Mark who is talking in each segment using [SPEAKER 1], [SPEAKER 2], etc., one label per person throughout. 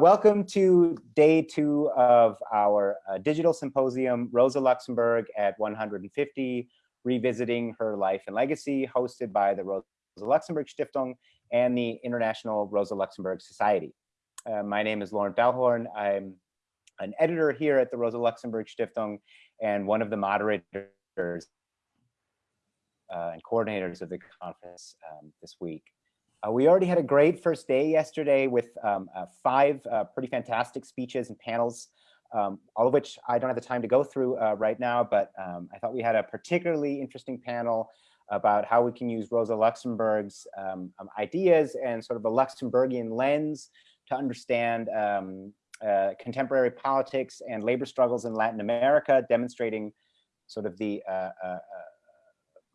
[SPEAKER 1] Welcome to day two of our uh, digital symposium, Rosa Luxemburg at 150, Revisiting Her Life and Legacy, hosted by the Rosa Luxemburg Stiftung and the International Rosa Luxemburg Society. Uh, my name is Loren Balhorn. I'm an editor here at the Rosa Luxemburg Stiftung and one of the moderators uh, and coordinators of the conference um, this week. Uh, we already had a great first day yesterday with um, uh, five uh, pretty fantastic speeches and panels, um, all of which I don't have the time to go through uh, right now, but um, I thought we had a particularly interesting panel about how we can use Rosa Luxemburg's um, um, ideas and sort of a Luxemburgian lens to understand um, uh, contemporary politics and labor struggles in Latin America, demonstrating sort of the uh,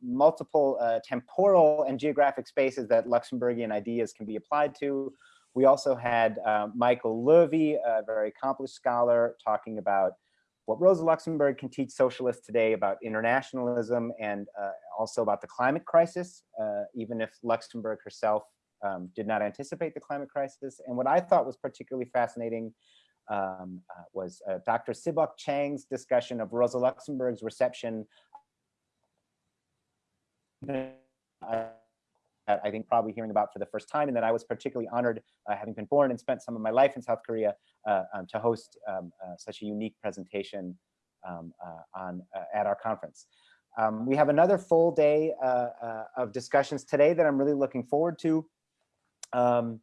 [SPEAKER 1] multiple uh, temporal and geographic spaces that Luxemburgian ideas can be applied to. We also had uh, Michael Löwy, a very accomplished scholar, talking about what Rosa Luxemburg can teach socialists today about internationalism and uh, also about the climate crisis, uh, even if Luxemburg herself um, did not anticipate the climate crisis. And what I thought was particularly fascinating um, uh, was uh, Dr. Sibok Chang's discussion of Rosa Luxemburg's reception I think probably hearing about for the first time and that I was particularly honored uh, having been born and spent some of my life in South Korea uh, um, to host um, uh, such a unique presentation um, uh, on uh, at our conference. Um, we have another full day uh, of discussions today that I'm really looking forward to. Um,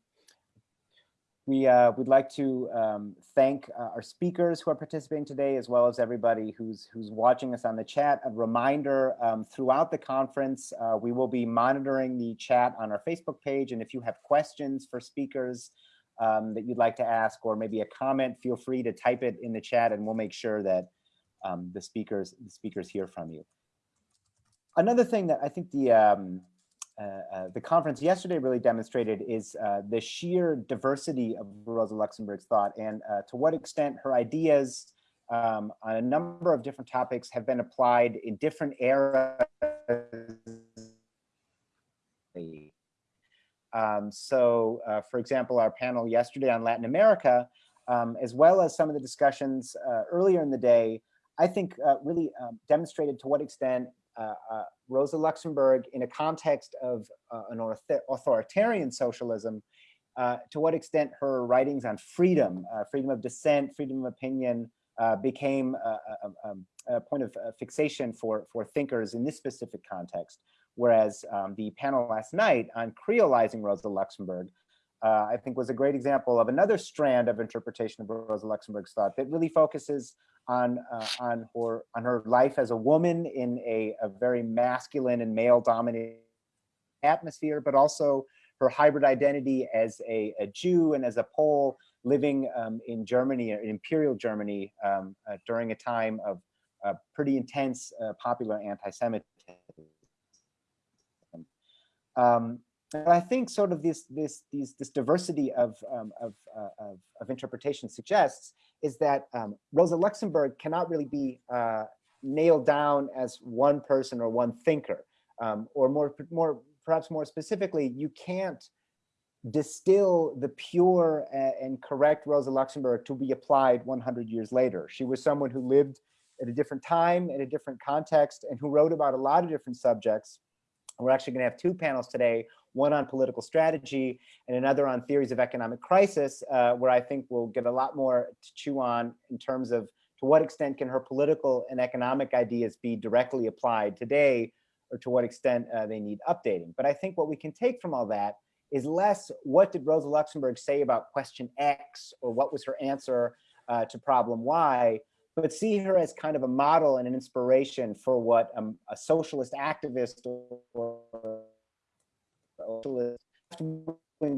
[SPEAKER 1] we uh, would like to um, thank uh, our speakers who are participating today, as well as everybody who's who's watching us on the chat. A reminder, um, throughout the conference, uh, we will be monitoring the chat on our Facebook page. And if you have questions for speakers um, that you'd like to ask, or maybe a comment, feel free to type it in the chat and we'll make sure that um, the speakers the speakers hear from you. Another thing that I think the um, the conference yesterday really demonstrated is uh, the sheer diversity of Rosa Luxemburg's thought and to what extent her ideas um, on a number of different topics have been applied in different eras. Um, so, uh, for example, our panel yesterday on Latin America, um, as well as some of the discussions uh, earlier in the day, I think uh, really um, demonstrated to what extent uh, uh, Rosa Luxemburg in a context of uh, an authoritarian socialism, to what extent her writings on freedom, freedom of dissent, freedom of opinion, became a, a, um, a, point of fixation for, for thinkers in this specific context. Whereas um, the panel last night on creolizing Rosa Luxemburg uh, I think was a great example of another strand of interpretation of Rosa Luxemburg's thought that really focuses on uh, on her on her life as a woman in a, a very masculine and male dominated atmosphere, but also her hybrid identity as a, a Jew and as a Pole living um, in Germany, in Imperial Germany, um, uh, during a time of uh, pretty intense uh, popular anti-Semitism. Um, I think sort of this this these this diversity of um, of, uh, of, of interpretation suggests is that um, Rosa Luxemburg cannot really be uh, nailed down as one person or one thinker, um, or more more perhaps more specifically, you can't distill the pure and correct Rosa Luxemburg to be applied 100 years later. She was someone who lived at a different time, in a different context, and who wrote about a lot of different subjects. We're actually going to have two panels today, one on political strategy and another on theories of economic crisis, uh, where I think we'll get a lot more to chew on in terms of to what extent can her political and economic ideas be directly applied today, or to what extent uh, they need updating. But I think what we can take from all that is less what did Rosa Luxemburg say about question X, or what was her answer uh, to problem Y, but see her as kind of a model and an inspiration for what um, a socialist activist or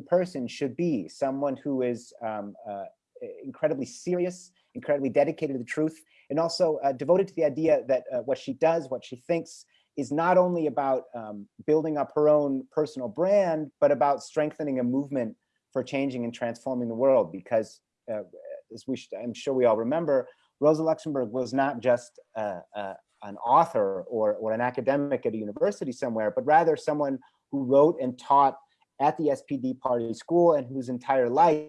[SPEAKER 1] person should be someone who is um, uh, incredibly serious, incredibly dedicated to the truth, and also uh, devoted to the idea that uh, what she does, what she thinks, is not only about um, building up her own personal brand, but about strengthening a movement for changing and transforming the world. Because uh, as we, should, I'm sure we all remember, Rosa Luxemburg was not just uh, uh, an author or, or an academic at a university somewhere, but rather someone who wrote and taught at the SPD party school and whose entire life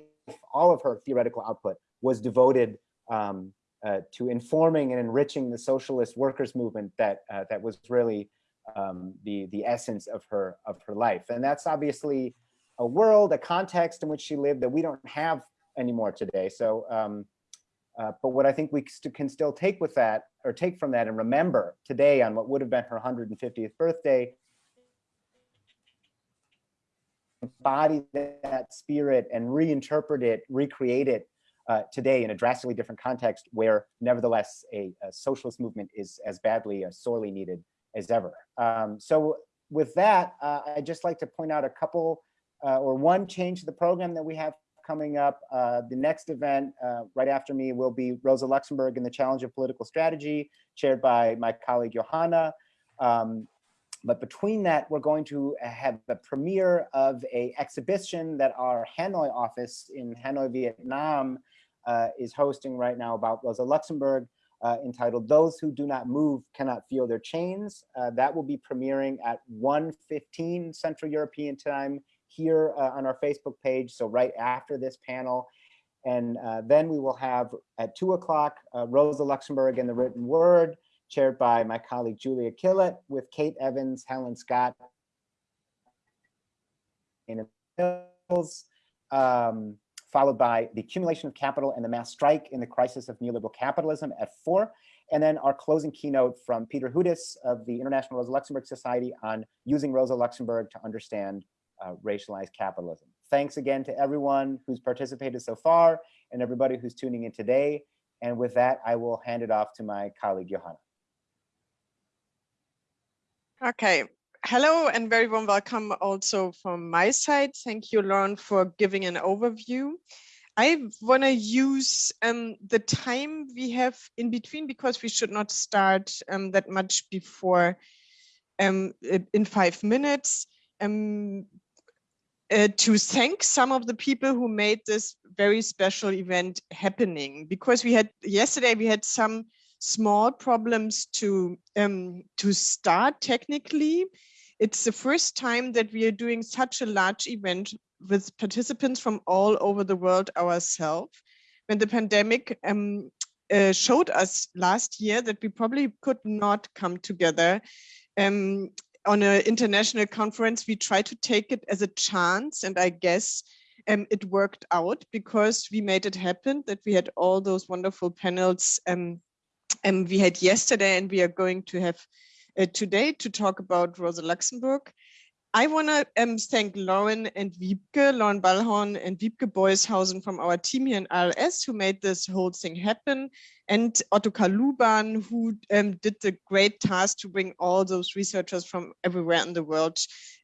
[SPEAKER 1] all of her theoretical output was devoted um, uh, to informing and enriching the socialist workers movement that uh, that was really um, the the essence of her of her life. And that's obviously a world, a context in which she lived that we don't have anymore today. So, um, uh, but what I think we can still take with that or take from that and remember today on what would have been her 150th birthday embody that spirit and reinterpret it, recreate it uh, today in a drastically different context where nevertheless a, a socialist movement is as badly, uh, sorely needed as ever. Um, so with that, uh, I'd just like to point out a couple uh, or one change to the program that we have coming up. Uh, the next event right after me will be Rosa Luxemburg and the Challenge of Political Strategy, chaired by my colleague Johanna. Um, but between that, we're going to have the premiere of a exhibition that our Hanoi office in Hanoi, Vietnam uh, is hosting right now about Rosa Luxemburg uh, entitled Those Who Do Not Move Cannot Feel Their Chains. Uh, that will be premiering at 1.15 Central European time here uh, on our Facebook page, so right after this panel. And uh, then we will have at two o'clock, uh, Rosa Luxemburg and the written word, chaired by my colleague Julia Killett with Kate Evans, Helen Scott, and Mills, um, followed by the accumulation of capital and the mass strike in the crisis of neoliberal capitalism at four. And then our closing keynote from Peter Hudis of the International Rosa Luxemburg Society on using Rosa Luxemburg to understand uh, racialized capitalism. Thanks again to everyone who's participated so far and everybody who's tuning in today. And with that, I will hand it off to my colleague, Johanna.
[SPEAKER 2] Okay. Hello and very warm welcome also from my side. Thank you, Lauren, for giving an overview. I want to use um, the time we have in between because we should not start um, that much before um, in five minutes um, uh, to thank some of the people who made this very special event happening because we had yesterday we had some small problems to um, to start technically. It's the first time that we are doing such a large event with participants from all over the world ourselves. When the pandemic um, uh, showed us last year that we probably could not come together um, on an international conference, we tried to take it as a chance. And I guess um, it worked out because we made it happen that we had all those wonderful panels um, and we had yesterday and we are going to have uh, today to talk about Rosa Luxemburg. I want to um, thank Lauren and Wiebke, Loren Balhorn and Wiebke Boyshausen from our team here in RLS who made this whole thing happen and Ottokar Luban who um, did the great task to bring all those researchers from everywhere in the world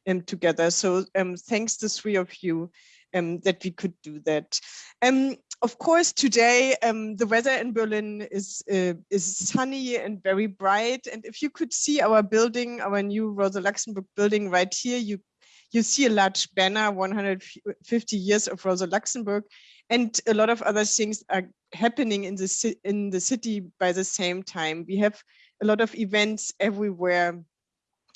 [SPEAKER 2] um, together. So um, thanks to three of you um, that we could do that. Of course, today um, the weather in Berlin is uh, is sunny and very bright. And if you could see our building, our new Rosa Luxemburg building right here, you you see a large banner, 150 years of Rosa Luxemburg, and a lot of other things are happening in the in the city by the same time. We have a lot of events everywhere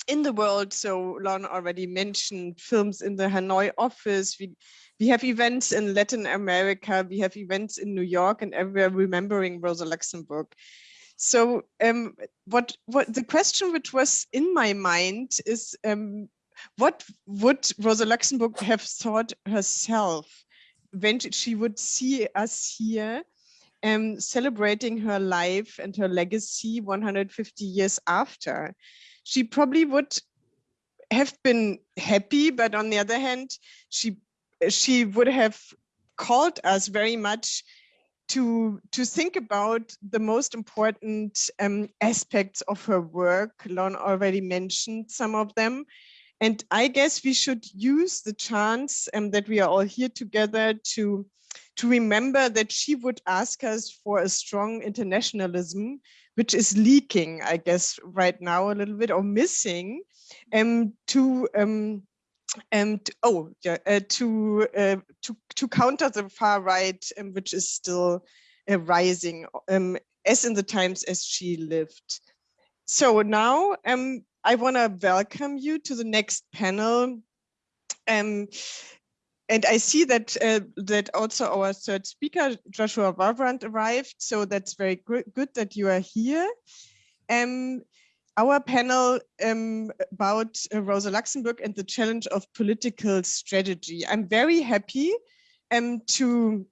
[SPEAKER 2] in the world. So Lon already mentioned films in the Hanoi office. We we have events in Latin America, we have events in New York and everywhere remembering Rosa Luxemburg. So um, what, what the question which was in my mind is, um, what would Rosa Luxemburg have thought herself when she would see us here um, celebrating her life and her legacy 150 years after? She probably would have been happy, but on the other hand, she she would have called us very much to to think about the most important um, aspects of her work. Lon already mentioned some of them. And I guess we should use the chance um, that we are all here together to, to remember that she would ask us for a strong internationalism, which is leaking, I guess, right now a little bit or missing, um, to um, and oh yeah uh, to uh, to to counter the far right um, which is still uh, rising um, as in the times as she lived. So now um, i want to welcome you to the next panel. Um, and I see that uh, that also our third speaker, Joshua Warbrand, arrived. So that's very good that you are here. Um, our panel um, about uh, Rosa Luxemburg and the challenge of political strategy. I'm very happy um, to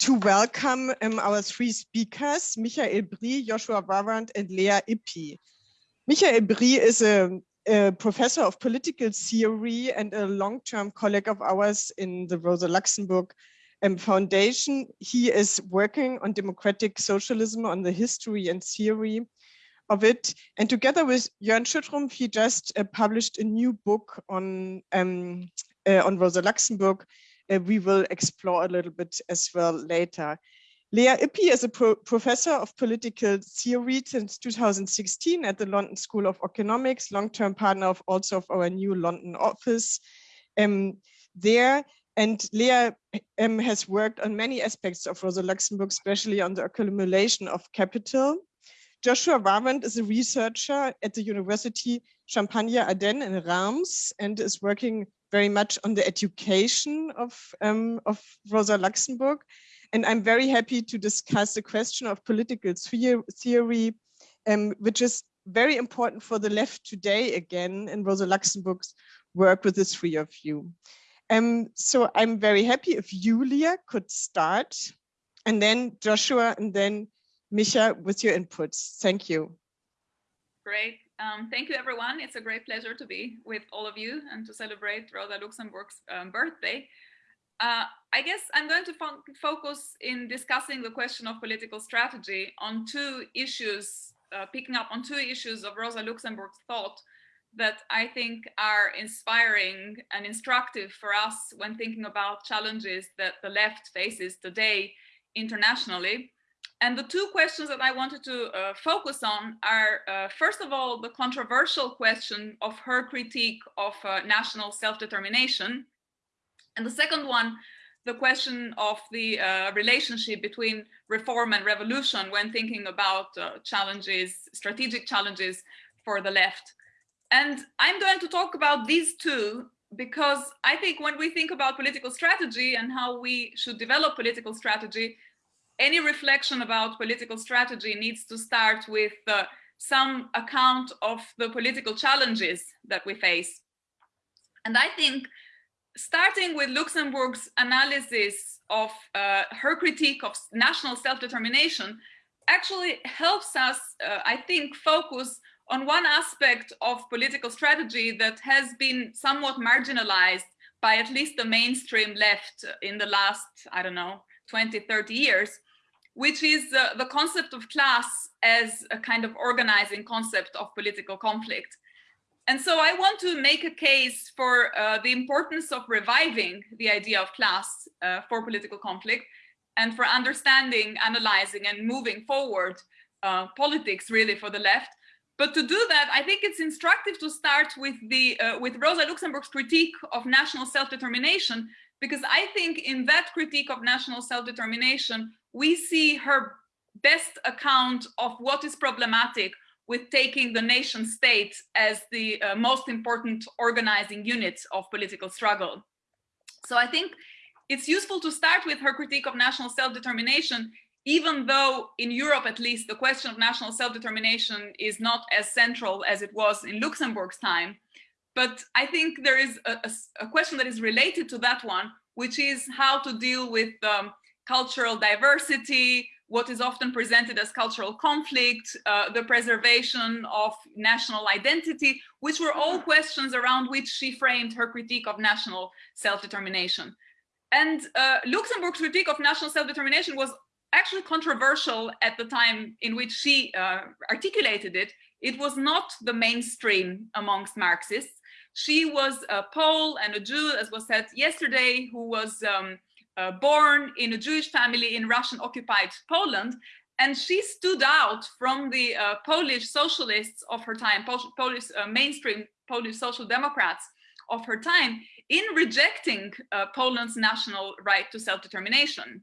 [SPEAKER 2] to welcome um, our three speakers, Michael Brie, Joshua Warbrand, and Lea Ypi. Michael Brie is a a professor of political theory and a long-term colleague of ours in the Rosa Luxemburg um, Foundation. He is working on democratic socialism, on the history and theory of it. And together with Jörn Schüttrumpf, he just uh, published a new book on, um, uh, on Rosa Luxemburg. Uh, we will explore a little bit as well later. Lea Ypi is a pro professor of political theory since 2016 at the London School of Economics, long-term partner of also of our new London office um, there. And Lea um, has worked on many aspects of Rosa Luxemburg, especially on the accumulation of capital. Joshua Warbrand is a researcher at the University Champagne-Ardenne in Reims and is working very much on the education of, um, of Rosa Luxemburg. And I'm very happy to discuss the question of political theory, um, which is very important for the left today again, and Rosa Luxemburg's work with the three of you. Um, so I'm very happy if Julia could start, and then Joshua, and then Misha with your inputs. Thank you.
[SPEAKER 3] Great. Um, thank you, everyone. It's a great pleasure to be with all of you and to celebrate Rosa Luxemburg's um, birthday. Uh, I guess I'm going to focus in discussing the question of political strategy on two issues, uh, picking up on two issues of Rosa Luxemburg's thought that I think are inspiring and instructive for us when thinking about challenges that the left faces today internationally. And the two questions that I wanted to uh, focus on are, uh, first of all, the controversial question of her critique of uh, national self-determination, and the second one, the question of the uh, relationship between reform and revolution when thinking about uh, challenges, strategic challenges for the left. And I'm going to talk about these two because I think when we think about political strategy and how we should develop political strategy, any reflection about political strategy needs to start with uh, some account of the political challenges that we face. And I think starting with Luxemburg's analysis of uh, her critique of national self-determination actually helps us, uh, I think, focus on one aspect of political strategy that has been somewhat marginalized by at least the mainstream left in the last, I don't know, 20, 30 years, which is uh, the concept of class as a kind of organizing concept of political conflict. And so I want to make a case for uh, the importance of reviving the idea of class uh, for political conflict and for understanding, analyzing and moving forward uh, politics really for the left. But to do that, I think it's instructive to start with the uh, with Rosa Luxemburg's critique of national self-determination, because I think in that critique of national self-determination, we see her best account of what is problematic with taking the nation state as the uh, most important organizing unit of political struggle. So I think it's useful to start with her critique of national self-determination, even though in Europe, at least, the question of national self-determination is not as central as it was in Luxemburg's time. But I think there is a, a, a question that is related to that one, which is how to deal with um, cultural diversity, what is often presented as cultural conflict, uh, the preservation of national identity, which were all questions around which she framed her critique of national self-determination. And uh, Luxemburg's critique of national self-determination was actually controversial at the time in which she uh, articulated it. It was not the mainstream amongst Marxists. She was a Pole and a Jew, as was said yesterday, who was um, uh, born in a Jewish family in Russian occupied Poland. And she stood out from the uh, Polish socialists of her time, Polish uh, mainstream Polish social democrats of her time in rejecting uh, Poland's national right to self-determination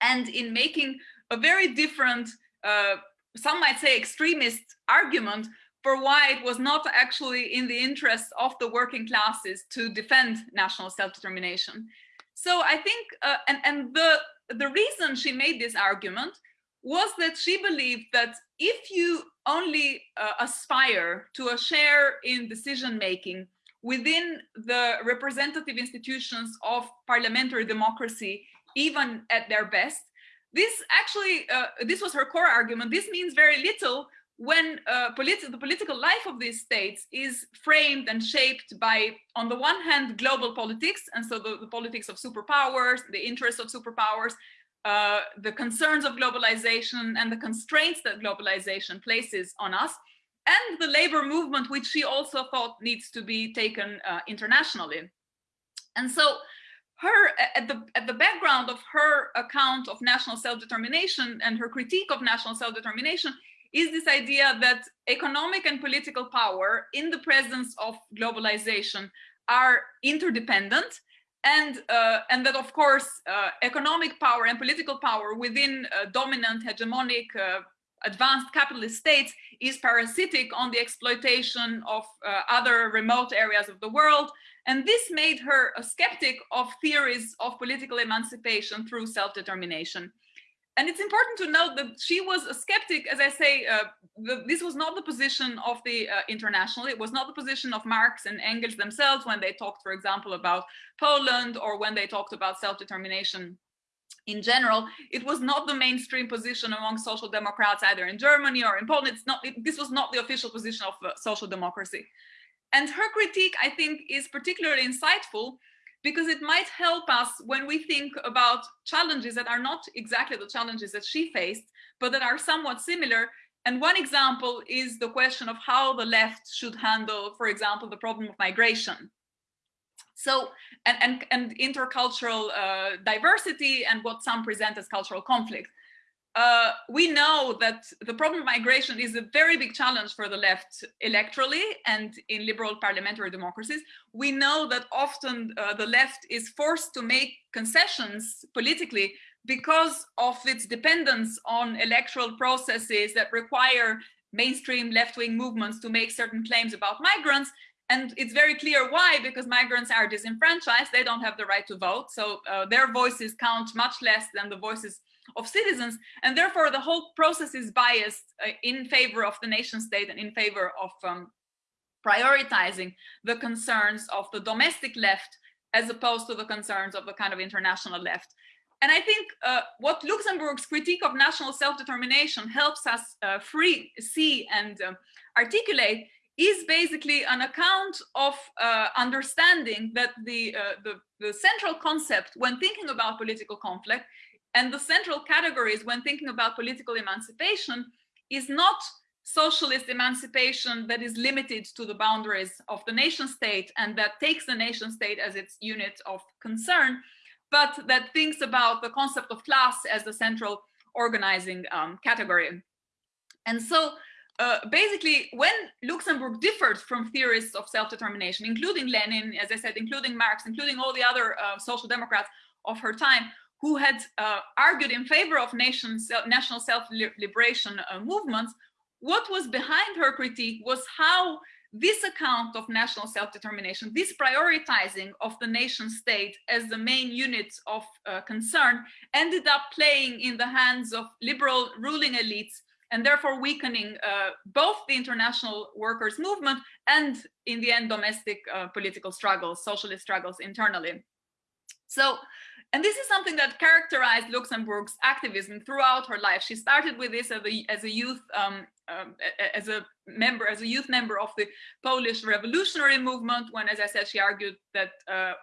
[SPEAKER 3] and in making a very different, uh, some might say extremist argument for why it was not actually in the interests of the working classes to defend national self-determination. So I think, uh, and, and the, the reason she made this argument was that she believed that if you only uh, aspire to a share in decision making within the representative institutions of parliamentary democracy, even at their best, this actually, uh, this was her core argument, this means very little when uh, politi the political life of these states is framed and shaped by, on the one hand, global politics, and so the, the politics of superpowers, the interests of superpowers, uh, the concerns of globalization and the constraints that globalization places on us, and the labor movement, which she also thought needs to be taken uh, internationally. And so her at the at the background of her account of national self-determination and her critique of national self-determination is this idea that economic and political power in the presence of globalization are interdependent and uh, and that of course uh, economic power and political power within uh, dominant hegemonic uh, advanced capitalist states is parasitic on the exploitation of uh, other remote areas of the world. And this made her a skeptic of theories of political emancipation through self-determination and it's important to note that she was a skeptic, as I say, uh, the, this was not the position of the uh, international, it was not the position of Marx and Engels themselves when they talked, for example, about Poland or when they talked about self-determination in general. It was not the mainstream position among social democrats either in Germany or in Poland. It's not, it, this was not the official position of uh, social democracy. And her critique, I think, is particularly insightful because it might help us when we think about challenges that are not exactly the challenges that she faced, but that are somewhat similar. And one example is the question of how the left should handle, for example, the problem of migration. So, and, and, and intercultural uh, diversity and what some present as cultural conflict uh, we know that the problem of migration is a very big challenge for the left electorally and in liberal parliamentary democracies. We know that often uh, the left is forced to make concessions politically because of its dependence on electoral processes that require mainstream left-wing movements to make certain claims about migrants. And it's very clear why, because migrants are disenfranchised, they don't have the right to vote. So uh, their voices count much less than the voices of citizens and therefore the whole process is biased uh, in favor of the nation state and in favor of um, prioritizing the concerns of the domestic left as opposed to the concerns of the kind of international left. And I think uh, what Luxemburg's critique of national self-determination helps us uh, free, see and uh, articulate is basically an account of uh, understanding that the, uh, the, the central concept when thinking about political conflict and the central categories when thinking about political emancipation is not socialist emancipation that is limited to the boundaries of the nation state and that takes the nation state as its unit of concern, but that thinks about the concept of class as the central organizing um, category. And so uh, basically, when Luxemburg differed from theorists of self-determination, including Lenin, as I said, including Marx, including all the other uh, social democrats of her time, who had uh, argued in favor of nations, national self-liberation uh, movements, what was behind her critique was how this account of national self-determination, this prioritizing of the nation state as the main unit of uh, concern ended up playing in the hands of liberal ruling elites and therefore weakening uh, both the international workers movement and in the end domestic uh, political struggles, socialist struggles internally. So and this is something that characterized Luxemburg's activism throughout her life. She started with this as a, as a youth, um, um, as a member, as a youth member of the Polish revolutionary movement, when, as I said, she argued that uh,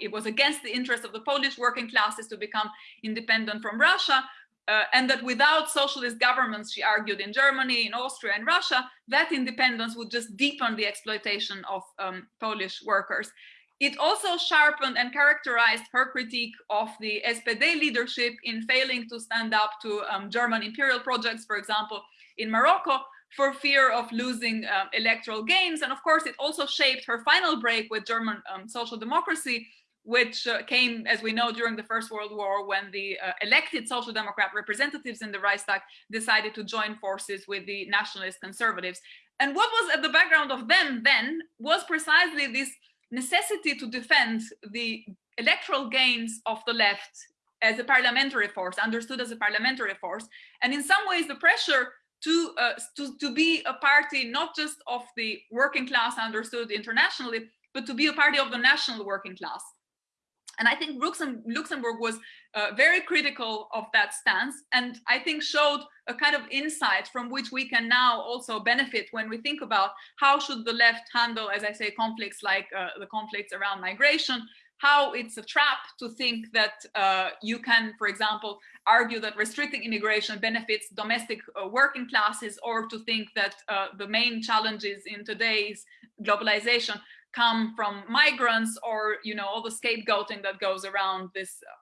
[SPEAKER 3] it was against the interest of the Polish working classes to become independent from Russia. Uh, and that without socialist governments, she argued in Germany, in Austria, and Russia, that independence would just deepen the exploitation of um, Polish workers. It also sharpened and characterized her critique of the SPD leadership in failing to stand up to um, German imperial projects, for example, in Morocco, for fear of losing um, electoral gains. And of course, it also shaped her final break with German um, social democracy, which uh, came, as we know, during the First World War, when the uh, elected Social Democrat representatives in the Reichstag decided to join forces with the nationalist conservatives. And what was at the background of them then was precisely this necessity to defend the electoral gains of the left as a parliamentary force, understood as a parliamentary force. And in some ways, the pressure to, uh, to, to be a party, not just of the working class understood internationally, but to be a party of the national working class. And I think Luxemburg was uh, very critical of that stance and I think showed a kind of insight from which we can now also benefit when we think about how should the left handle, as I say, conflicts like uh, the conflicts around migration, how it's a trap to think that uh, you can, for example, argue that restricting immigration benefits domestic uh, working classes or to think that uh, the main challenges in today's globalization come from migrants or you know all the scapegoating that goes around this uh,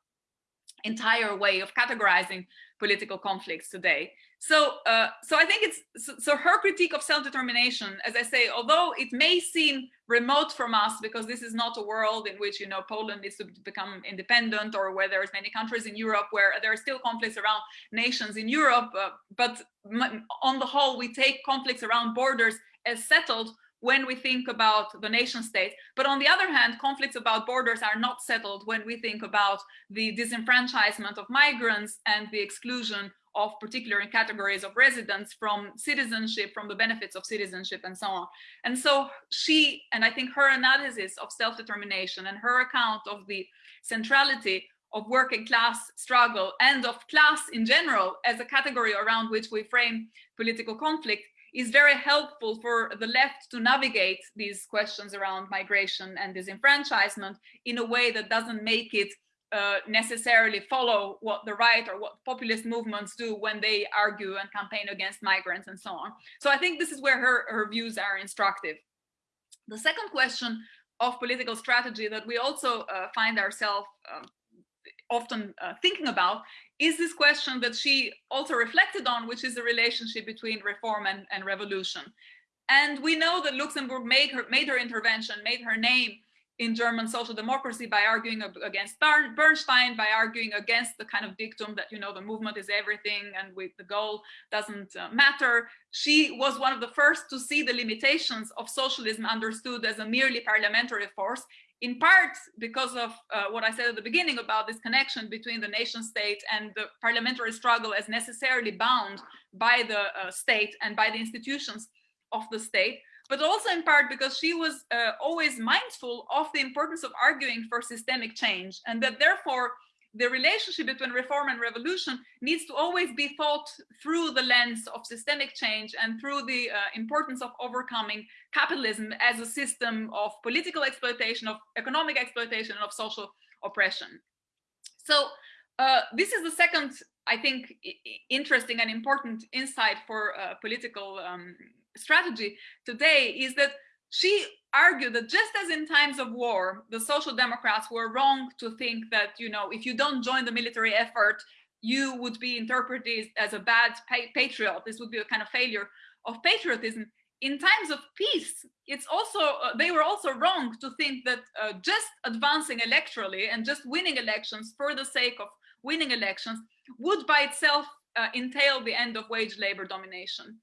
[SPEAKER 3] entire way of categorizing political conflicts today. So, uh, so I think it's so, so her critique of self-determination, as I say, although it may seem remote from us because this is not a world in which you know Poland needs to become independent, or where there's many countries in Europe where there are still conflicts around nations in Europe. Uh, but on the whole, we take conflicts around borders as settled when we think about the nation state. But on the other hand, conflicts about borders are not settled when we think about the disenfranchisement of migrants and the exclusion of particular categories of residents from citizenship, from the benefits of citizenship and so on. And so she, and I think her analysis of self-determination and her account of the centrality of working class struggle and of class in general as a category around which we frame political conflict is very helpful for the left to navigate these questions around migration and disenfranchisement in a way that doesn't make it uh, necessarily follow what the right or what populist movements do when they argue and campaign against migrants and so on. So I think this is where her, her views are instructive. The second question of political strategy that we also uh, find ourselves um, often uh, thinking about is this question that she also reflected on, which is the relationship between reform and, and revolution. And we know that Luxemburg made her, made her intervention, made her name in German social democracy by arguing against Bernstein, by arguing against the kind of dictum that, you know, the movement is everything and with the goal doesn't uh, matter. She was one of the first to see the limitations of socialism understood as a merely parliamentary force in part because of uh, what I said at the beginning about this connection between the nation state and the parliamentary struggle as necessarily bound by the uh, state and by the institutions of the state, but also in part because she was uh, always mindful of the importance of arguing for systemic change and that therefore the relationship between reform and revolution needs to always be thought through the lens of systemic change and through the uh, importance of overcoming capitalism as a system of political exploitation, of economic exploitation, and of social oppression. So uh, this is the second, I think, interesting and important insight for uh, political um, strategy today is that she argued that just as in times of war, the social democrats were wrong to think that, you know, if you don't join the military effort, you would be interpreted as a bad patriot. This would be a kind of failure of patriotism. In times of peace, it's also uh, they were also wrong to think that uh, just advancing electorally and just winning elections for the sake of winning elections would by itself uh, entail the end of wage labor domination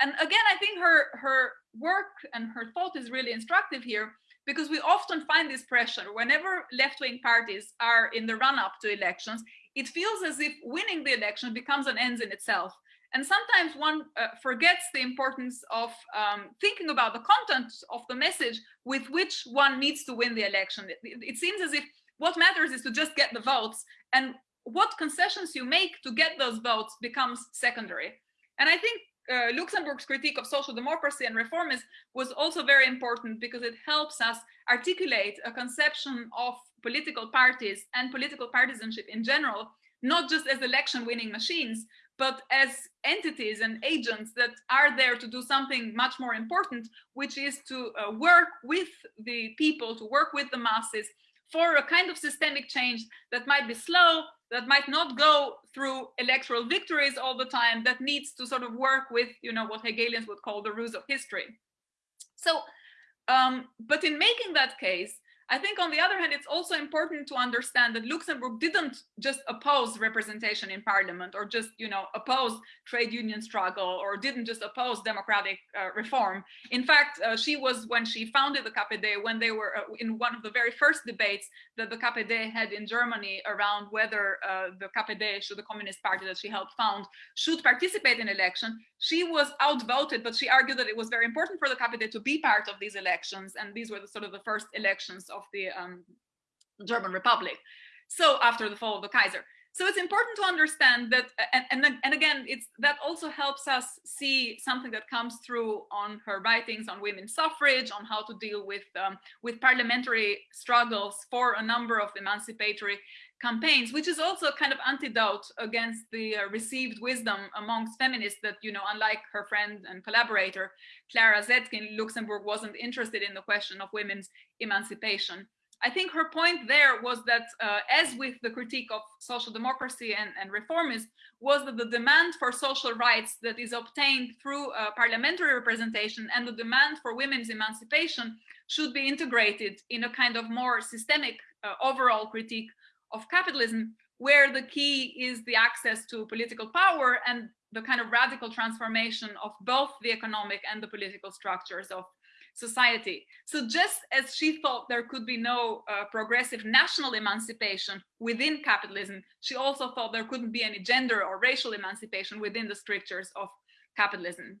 [SPEAKER 3] and again, I think her her work and her thought is really instructive here because we often find this pressure whenever left-wing parties are in the run-up to elections, it feels as if winning the election becomes an end in itself. And sometimes one uh, forgets the importance of um, thinking about the content of the message with which one needs to win the election. It, it, seems as if what matters is to just get the votes and what concessions you make to get those votes becomes secondary. And I think uh, Luxemburg's critique of social democracy and reformism was also very important because it helps us articulate a conception of political parties and political partisanship in general, not just as election winning machines, but as entities and agents that are there to do something much more important, which is to uh, work with the people, to work with the masses for a kind of systemic change that might be slow, that might not go through electoral victories all the time, that needs to sort of work with, you know, what Hegelians would call the rules of history. So, um, but in making that case, I think on the other hand, it's also important to understand that Luxemburg didn't just oppose representation in parliament or just, you know, oppose trade union struggle or didn't just oppose democratic uh, reform. In fact, uh, she was, when she founded the KPD, when they were uh, in one of the very first debates that the KPD had in Germany around whether uh, the KPD, should the Communist Party that she helped found, should participate in election, she was outvoted, but she argued that it was very important for the KPD to be part of these elections. And these were the sort of the first elections of the um, German Republic. So after the fall of the Kaiser. So it's important to understand that, and, and, and again, it's that also helps us see something that comes through on her writings on women's suffrage, on how to deal with um, with parliamentary struggles for a number of emancipatory campaigns, which is also a kind of antidote against the uh, received wisdom amongst feminists that, you know, unlike her friend and collaborator, Clara Zetkin, Luxemburg wasn't interested in the question of women's emancipation. I think her point there was that, uh, as with the critique of social democracy and, and reformism, was that the demand for social rights that is obtained through uh, parliamentary representation and the demand for women's emancipation should be integrated in a kind of more systemic uh, overall critique of capitalism, where the key is the access to political power and the kind of radical transformation of both the economic and the political structures of society. So just as she thought there could be no uh, progressive national emancipation within capitalism, she also thought there couldn't be any gender or racial emancipation within the strictures of capitalism.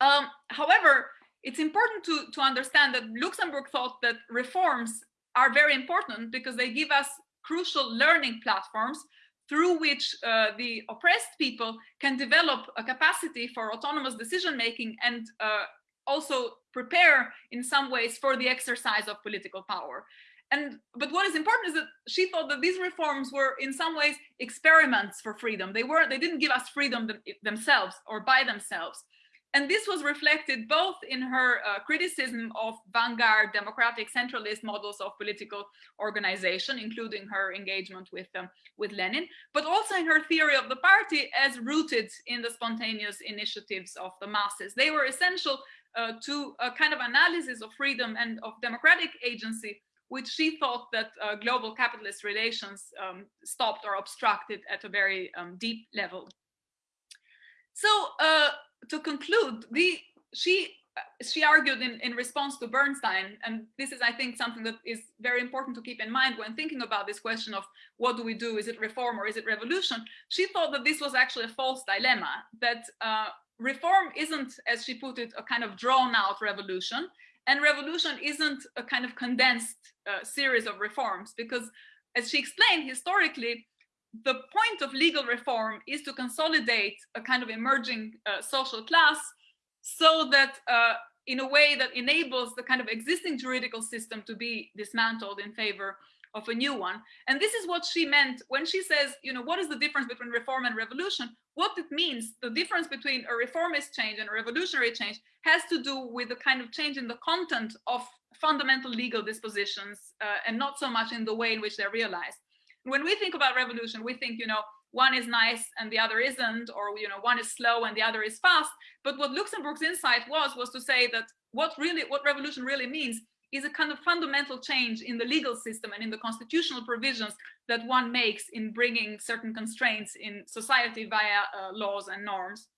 [SPEAKER 3] Um, however, it's important to, to understand that Luxemburg thought that reforms are very important because they give us crucial learning platforms through which uh, the oppressed people can develop a capacity for autonomous decision making and uh, also prepare in some ways for the exercise of political power. And but what is important is that she thought that these reforms were in some ways experiments for freedom. They were they didn't give us freedom themselves or by themselves. And this was reflected both in her uh, criticism of vanguard democratic centralist models of political organization, including her engagement with, um, with Lenin, but also in her theory of the party as rooted in the spontaneous initiatives of the masses. They were essential uh, to a kind of analysis of freedom and of democratic agency, which she thought that uh, global capitalist relations um, stopped or obstructed at a very um, deep level. So uh, to conclude, the she she argued in, in response to Bernstein, and this is, I think, something that is very important to keep in mind when thinking about this question of what do we do? Is it reform or is it revolution? She thought that this was actually a false dilemma, that uh, reform isn't, as she put it, a kind of drawn out revolution. And revolution isn't a kind of condensed uh, series of reforms, because as she explained historically, the point of legal reform is to consolidate a kind of emerging uh, social class so that uh, in a way that enables the kind of existing juridical system to be dismantled in favor of a new one. And this is what she meant when she says, you know, what is the difference between reform and revolution? What it means, the difference between a reformist change and a revolutionary change has to do with the kind of change in the content of fundamental legal dispositions uh, and not so much in the way in which they're realized. When we think about revolution, we think, you know, one is nice and the other isn't, or you know, one is slow and the other is fast. But what Luxemburg's insight was was to say that what really what revolution really means is a kind of fundamental change in the legal system and in the constitutional provisions that one makes in bringing certain constraints in society via uh, laws and norms.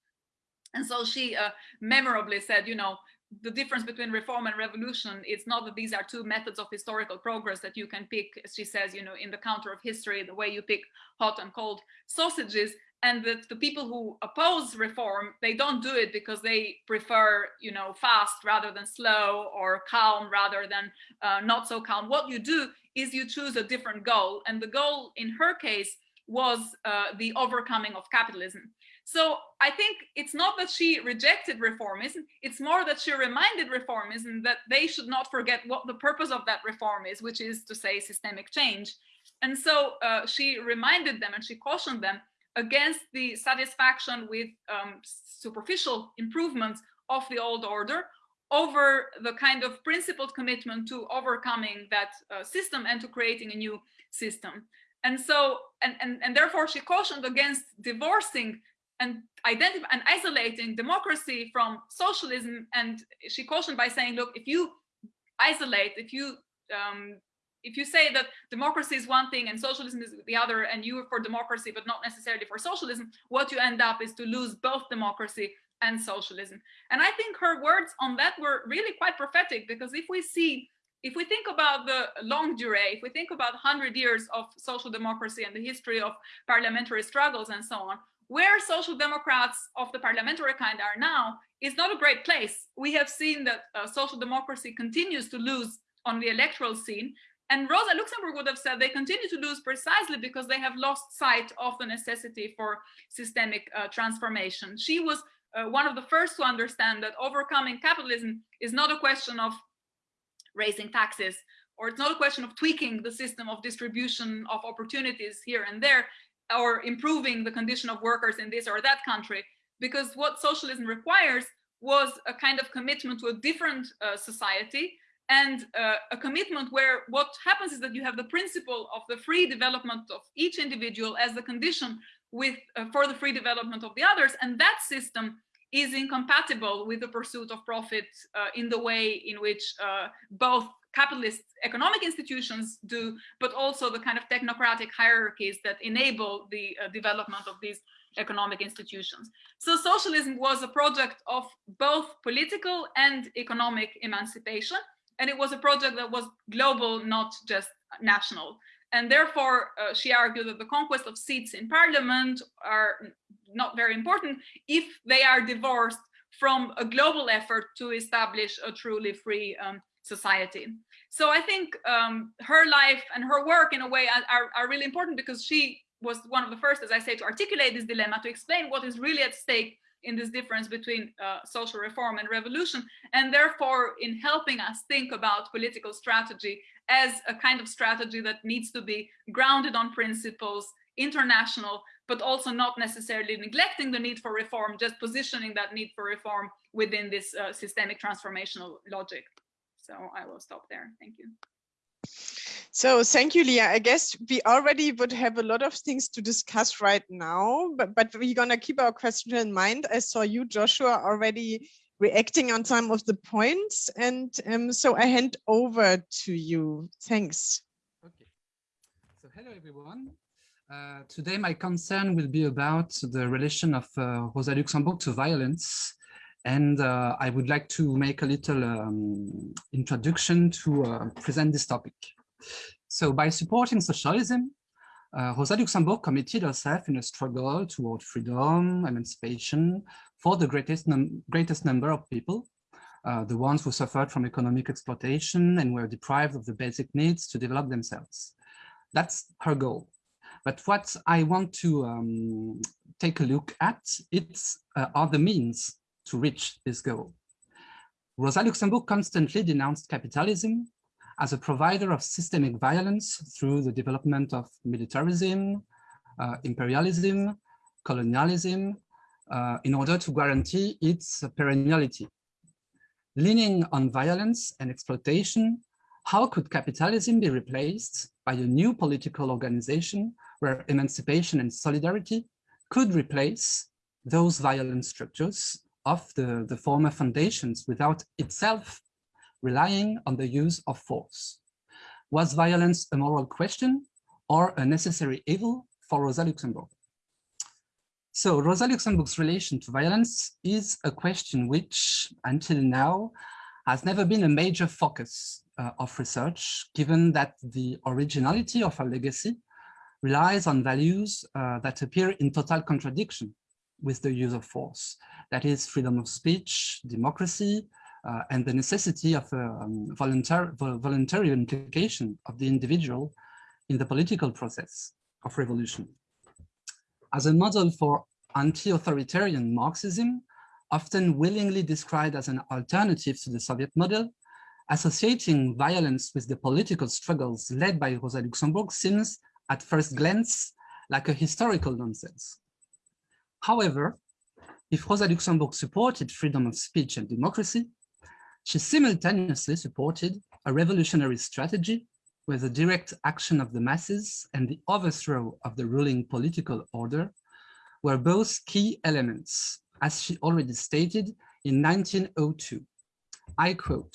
[SPEAKER 3] And so she uh, memorably said, you know, the difference between reform and revolution it's not that these are two methods of historical progress that you can pick she says you know in the counter of history the way you pick hot and cold sausages and that the people who oppose reform they don't do it because they prefer you know fast rather than slow or calm rather than uh, not so calm. What you do is you choose a different goal and the goal in her case was uh, the overcoming of capitalism. So i think it's not that she rejected reformism it's more that she reminded reformism that they should not forget what the purpose of that reform is which is to say systemic change. And so uh, she reminded them and she cautioned them against the satisfaction with um, superficial improvements of the old order over the kind of principled commitment to overcoming that uh, system and to creating a new system. And so, and, and, and therefore she cautioned against divorcing and identifying and isolating democracy from socialism. And she cautioned by saying, look, if you isolate, if you um, if you say that democracy is one thing and socialism is the other, and you are for democracy, but not necessarily for socialism, what you end up is to lose both democracy and socialism. And I think her words on that were really quite prophetic because if we see, if we think about the longue durée, if we think about 100 years of social democracy and the history of parliamentary struggles and so on, where social democrats of the parliamentary kind are now is not a great place. We have seen that uh, social democracy continues to lose on the electoral scene. And Rosa Luxemburg would have said they continue to lose precisely because they have lost sight of the necessity for systemic uh, transformation. She was uh, one of the first to understand that overcoming capitalism is not a question of raising taxes, or it's not a question of tweaking the system of distribution of opportunities here and there, or improving the condition of workers in this or that country, because what socialism requires was a kind of commitment to a different uh, society and uh, a commitment where what happens is that you have the principle of the free development of each individual as the condition with uh, for the free development of the others and that system is incompatible with the pursuit of profit uh, in the way in which uh, both capitalist economic institutions do, but also the kind of technocratic hierarchies that enable the uh, development of these economic institutions. So socialism was a project of both political and economic emancipation, and it was a project that was global, not just national. And therefore, uh, she argued that the conquest of seats in parliament are not very important if they are divorced from a global effort to establish a truly free um, society. So I think um, her life and her work in a way are, are really important because she was one of the first, as I say, to articulate this dilemma, to explain what is really at stake in this difference between uh, social reform and revolution, and therefore in helping us think about political strategy as a kind of strategy that needs to be grounded on principles, international, but also not necessarily neglecting the need for reform, just positioning that need for reform within this uh, systemic transformational logic. So I will stop there. Thank you.
[SPEAKER 2] So thank you, Lea. I guess we already would have a lot of things to discuss right now, but, but we're going to keep our question in mind. I saw you, Joshua, already reacting on some of the points. And um, so I hand over to you. Thanks.
[SPEAKER 4] Okay. So hello, everyone. Uh, today, my concern will be about the relation of uh, Rosa Luxemburg to violence and uh, I would like to make a little um, introduction to uh, present this topic. So by supporting socialism, uh, Rosa Luxemburg committed herself in a struggle toward freedom, emancipation for the greatest, num greatest number of people, uh, the ones who suffered from economic exploitation and were deprived of the basic needs to develop themselves. That's her goal. But what I want to um, take a look at it's, uh, are the means to reach this goal. Rosa Luxemburg constantly denounced capitalism as a provider of systemic violence through the development of militarism, uh, imperialism, colonialism, uh, in order to guarantee its perenniality. Leaning on violence and exploitation, how could capitalism be replaced by a new political organization where emancipation and solidarity could replace those violent structures of the, the former foundations without itself relying on the use of force. Was violence a moral question or a necessary evil for Rosa Luxemburg? So Rosa Luxemburg's relation to violence is a question which, until now, has never been a major focus uh, of research, given that the originality of her legacy relies on values uh, that appear in total contradiction with the use of force. That is freedom of speech, democracy, uh, and the necessity of a um, voluntary, voluntary implication of the individual in the political process of revolution. As a model for anti-authoritarian Marxism, often willingly described as an alternative to the Soviet model, associating violence with the political struggles led by Rosa Luxemburg seems at first glance like a historical nonsense. However, if Rosa Luxemburg supported freedom of speech and democracy, she simultaneously supported a revolutionary strategy where the direct action of the masses and the overthrow of the ruling political order were both key elements, as she already stated in 1902. I quote,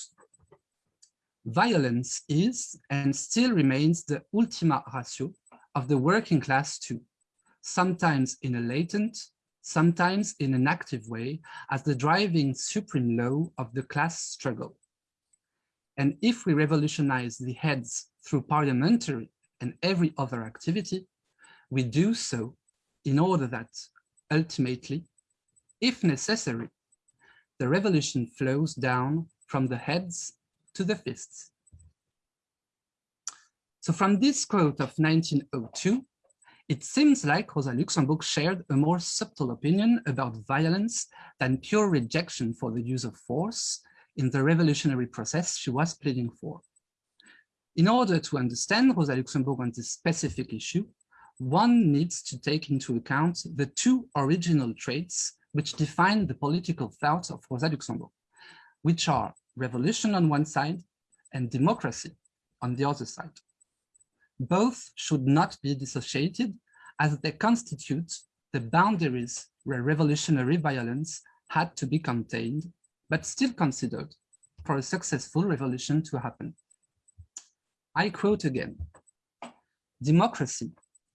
[SPEAKER 4] violence is and still remains the ultima ratio of the working class too, sometimes in a latent, sometimes in an active way as the driving supreme law of the class struggle. And if we revolutionize the heads through parliamentary and every other activity, we do so in order that ultimately, if necessary, the revolution flows down from the heads to the fists. So from this quote of 1902, it seems like Rosa Luxemburg shared a more subtle opinion about violence than pure rejection for the use of force in the revolutionary process she was pleading for. In order to understand Rosa Luxemburg on this specific issue, one needs to take into account the two original traits which define the political thought of Rosa Luxemburg, which are revolution on one side and democracy on the other side. Both should not be dissociated as they constitute the boundaries where revolutionary violence had to be contained, but still considered for a successful revolution to happen. I quote again, democracy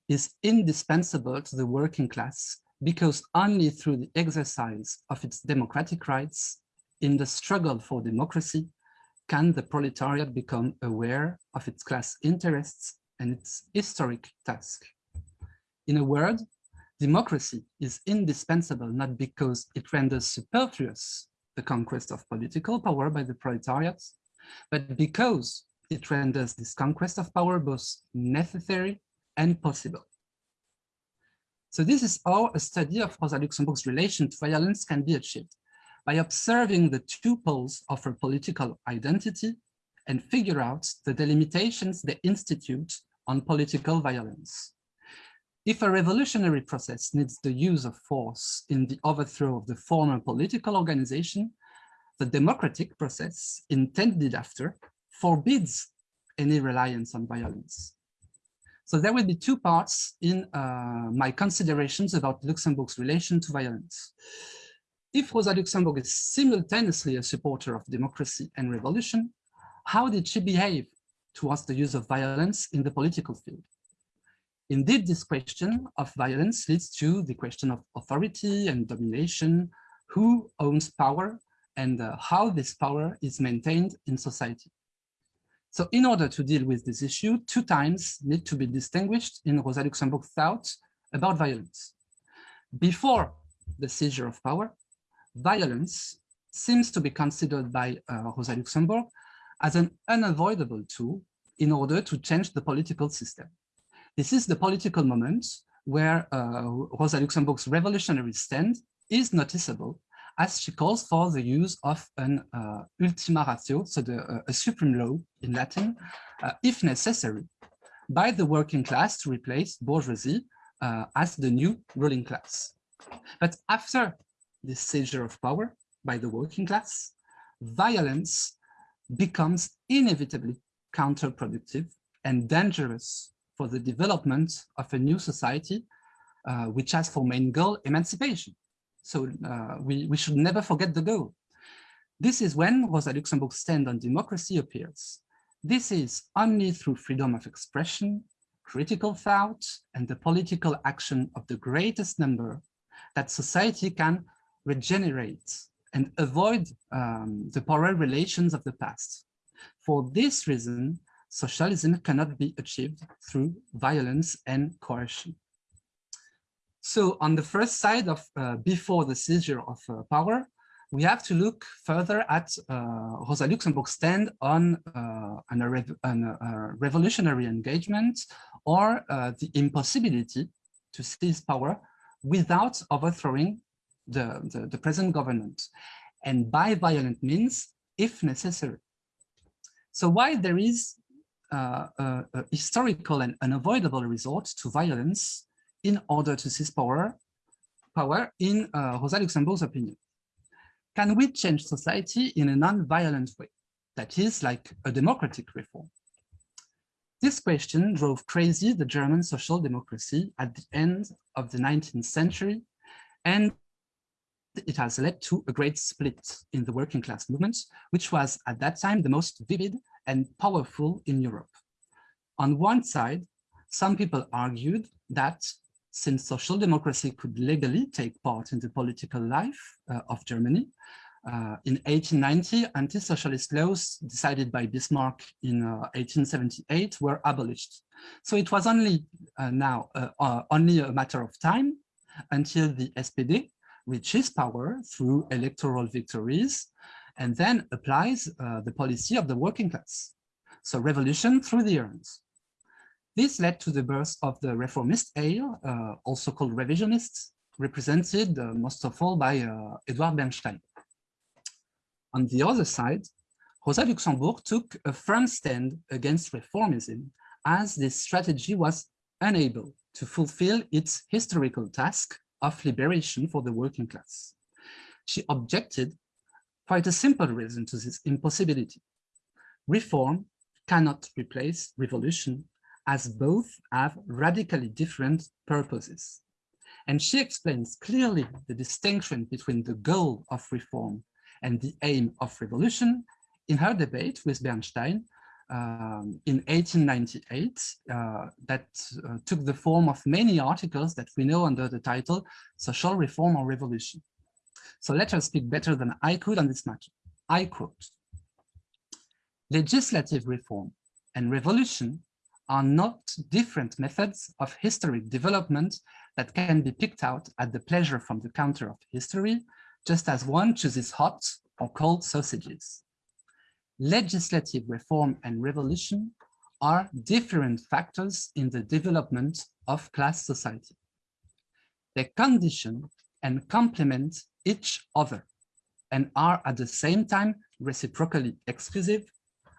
[SPEAKER 4] is indispensable to the working class because only through the exercise of its democratic rights in the struggle for democracy can the proletariat become aware of its class interests and its historic task. In a word, democracy is indispensable not because it renders superfluous the conquest of political power by the proletariat, but because it renders this conquest of power both necessary and possible. So this is how a study of Rosa Luxemburg's relation to violence can be achieved by observing the two poles of her political identity and figure out the delimitations they institute on political violence. If a revolutionary process needs the use of force in the overthrow of the former political organization, the democratic process intended after forbids any reliance on violence. So there will be two parts in uh, my considerations about Luxemburg's relation to violence. If Rosa Luxemburg is simultaneously a supporter of democracy and revolution, how did she behave towards the use of violence in the political field? Indeed, this question of violence leads to the question of authority and domination, who owns power, and uh, how this power is maintained in society. So in order to deal with this issue, two times need to be distinguished in Rosa Luxemburg's thoughts about violence. Before the seizure of power, violence seems to be considered by uh, Rosa Luxemburg as an unavoidable tool in order to change the political system. This is the political moment where uh, Rosa Luxemburg's revolutionary stand is noticeable as she calls for the use of an uh, ultima ratio, so the, uh, a supreme law in Latin, uh, if necessary, by the working class to replace bourgeoisie uh, as the new ruling class. But after the seizure of power by the working class, violence becomes inevitably counterproductive and dangerous for the development of a new society, uh, which has for main goal emancipation. So uh, we, we should never forget the goal. This is when Rosa Luxemburg's stand on democracy appears. This is only through freedom of expression, critical thought, and the political action of the greatest number that society can regenerate and avoid um, the power relations of the past. For this reason, socialism cannot be achieved through violence and coercion. So on the first side of uh, before the seizure of uh, power, we have to look further at uh, Rosa Luxemburg's stand on uh, an, a, rev an, a, revolutionary engagement or uh, the impossibility to seize power without overthrowing the, the, the present government and by violent means if necessary. So while there is uh, a, a historical and unavoidable resort to violence in order to seize power, power in uh, Rosa Luxemburg's opinion. Can we change society in a non-violent way? That is like a democratic reform. This question drove crazy the German social democracy at the end of the 19th century, and it has led to a great split in the working class movement, which was at that time the most vivid and powerful in Europe. On one side, some people argued that since social democracy could legally take part in the political life uh, of Germany, uh, in 1890, anti-socialist laws decided by Bismarck in uh, 1878 were abolished. So it was only uh, now uh, uh, only a matter of time until the SPD reaches power through electoral victories and then applies uh, the policy of the working class. So revolution through the urns. This led to the birth of the reformist ale, uh, also called revisionists, represented uh, most of all by uh, Edward Bernstein. On the other side, Rosa Luxemburg took a firm stand against reformism as this strategy was unable to fulfill its historical task of liberation for the working class. She objected quite a simple reason to this impossibility. Reform cannot replace revolution as both have radically different purposes. And she explains clearly the distinction between the goal of reform and the aim of revolution in her debate with Bernstein um, in 1898 uh, that uh, took the form of many articles that we know under the title Social Reform or Revolution. So let us speak better than I could on this matter. I quote, legislative reform and revolution are not different methods of historic development that can be picked out at the pleasure from the counter of history just as one chooses hot or cold sausages. Legislative reform and revolution are different factors in the development of class society. They condition and complement each other and are at the same time reciprocally exclusive,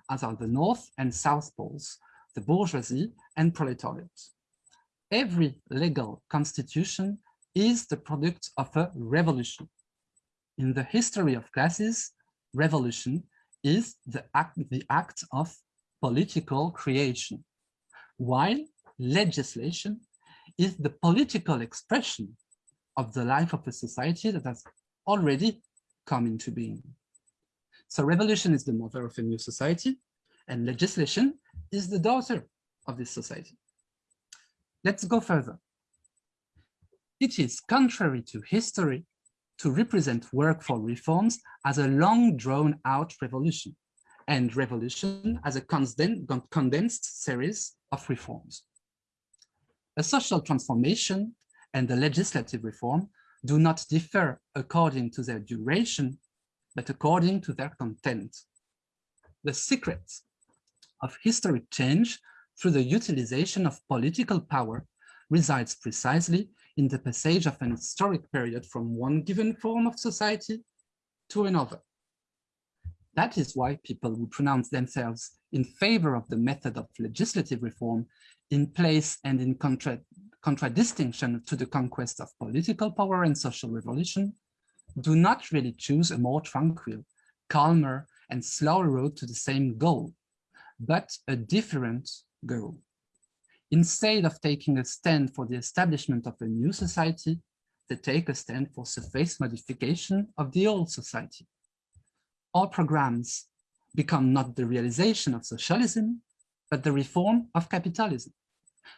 [SPEAKER 4] as are the North and South poles, the bourgeoisie and proletariat. Every legal constitution is the product of a revolution in the history of classes, revolution is the act, the act of political creation, while legislation is the political expression of the life of a society that has already come into being. So revolution is the mother of a new society, and legislation is the daughter of this society. Let's go further. It is contrary to history to represent work for reforms as a long drawn out revolution and revolution as a condensed series of reforms. A social transformation and the legislative reform do not differ according to their duration, but according to their content. The secret of historic change through the utilization of political power resides precisely in the passage of an historic period from one given form of society to another. That is why people who pronounce themselves in favor of the method of legislative reform in place and in contra contradistinction to the conquest of political power and social revolution do not really choose a more tranquil, calmer, and slower road to the same goal, but a different goal. Instead of taking a stand for the establishment of a new society, they take a stand for surface modification of the old society. All programs become not the realization of socialism, but the reform of capitalism,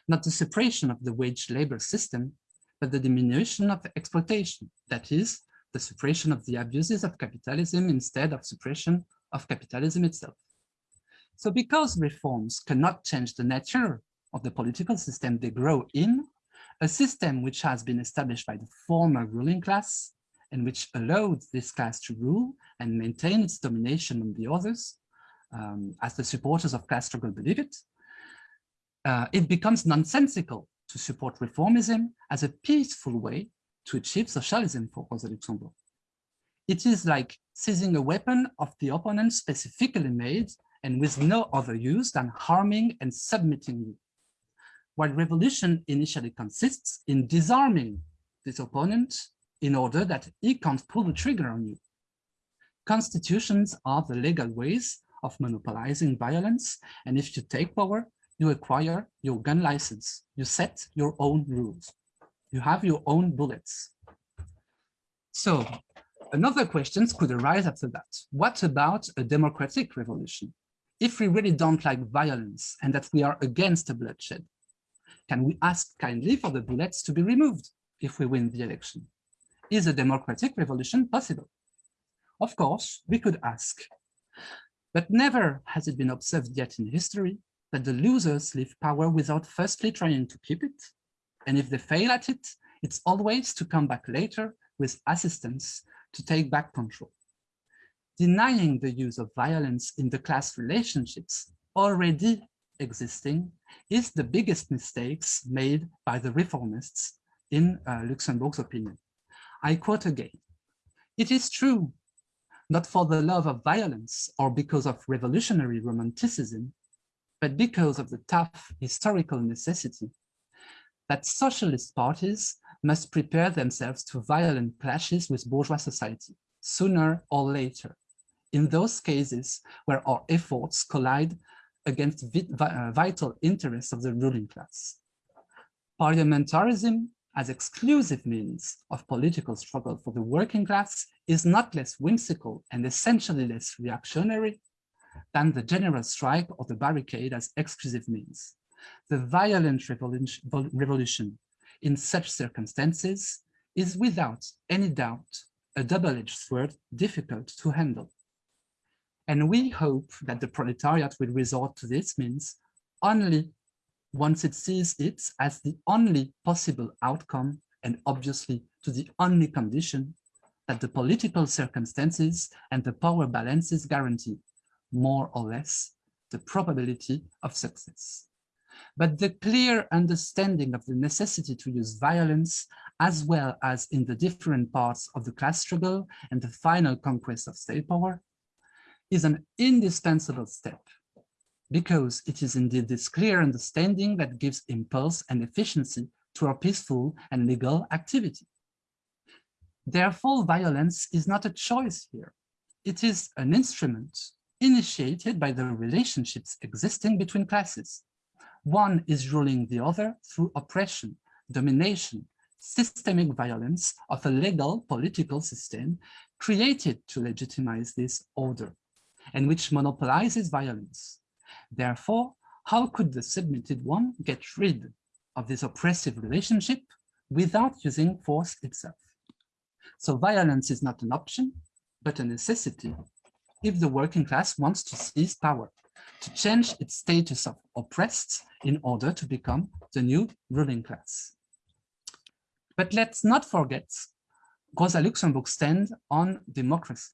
[SPEAKER 4] not the separation of the wage labor system, but the diminution of exploitation, that is, the suppression of the abuses of capitalism instead of suppression of capitalism itself. So because reforms cannot change the nature of the political system they grow in, a system which has been established by the former ruling class and which allowed this class to rule and maintain its domination on the others, um, as the supporters of class struggle believe it, uh, it becomes nonsensical to support reformism as a peaceful way to achieve socialism for Rosa Luxemburg. It is like seizing a weapon of the opponent specifically made and with no other use than harming and submitting you while revolution initially consists in disarming this opponent in order that he can't pull the trigger on you. Constitutions are the legal ways of monopolizing violence, and if you take power, you acquire your gun license, you set your own rules, you have your own bullets. So another questions could arise after that. What about a democratic revolution? if we really don't like violence and that we are against the bloodshed, can we ask kindly for the bullets to be removed if we win the election? Is a democratic revolution possible? Of course, we could ask, but never has it been observed yet in history that the losers leave power without firstly trying to keep it. And if they fail at it, it's always to come back later with assistance to take back control. Denying the use of violence in the class relationships already existing is the biggest mistakes made by the reformists in uh, Luxemburg's opinion. I quote again, it is true, not for the love of violence or because of revolutionary romanticism, but because of the tough historical necessity that socialist parties must prepare themselves to violent clashes with bourgeois society, sooner or later, in those cases where our efforts collide against uh, vital interests of the ruling class. Parliamentarism as exclusive means of political struggle for the working class is not less whimsical and essentially less reactionary than the general strike or the barricade as exclusive means. The violent revolution, revolution in such circumstances is without any doubt a double-edged sword difficult to handle. And we hope that the proletariat will resort to this means only once it sees it as the only possible outcome and obviously to the only condition that the political circumstances and the power balances guarantee, more or less, the probability of success. But the clear understanding of the necessity to use violence, as well as in the different parts of the class struggle and the final conquest of state power, is an indispensable step because it is indeed this clear understanding that gives impulse and efficiency to our peaceful and legal activity. Therefore, violence is not a choice here. It is an instrument initiated by the relationships existing between classes. One is ruling the other through oppression, domination, systemic violence of a legal political system created to legitimize this order and which monopolizes violence. Therefore, how could the submitted one get rid of this oppressive relationship without using force itself? So violence is not an option, but a necessity if the working class wants to seize power, to change its status of oppressed in order to become the new ruling class. But let's not forget Rosa Luxemburg stand on democracy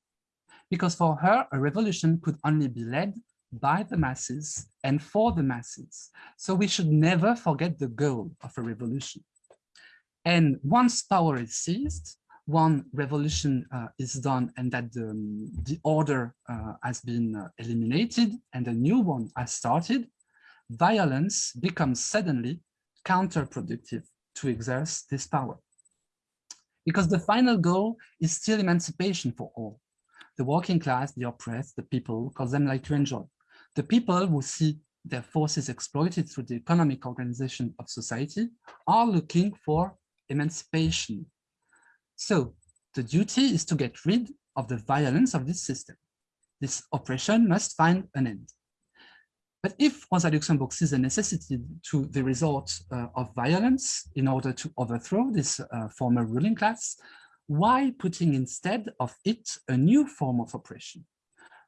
[SPEAKER 4] because for her, a revolution could only be led by the masses and for the masses. So we should never forget the goal of a revolution. And once power is seized, one revolution uh, is done and that the, the order uh, has been uh, eliminated and a new one has started, violence becomes suddenly counterproductive to exert this power. Because the final goal is still emancipation for all the working class, the oppressed, the people, because them like to enjoy. The people who see their forces exploited through the economic organization of society are looking for emancipation. So the duty is to get rid of the violence of this system. This oppression must find an end. But if Rosa Luxemburg sees a necessity to the resort uh, of violence in order to overthrow this uh, former ruling class, why putting instead of it a new form of oppression?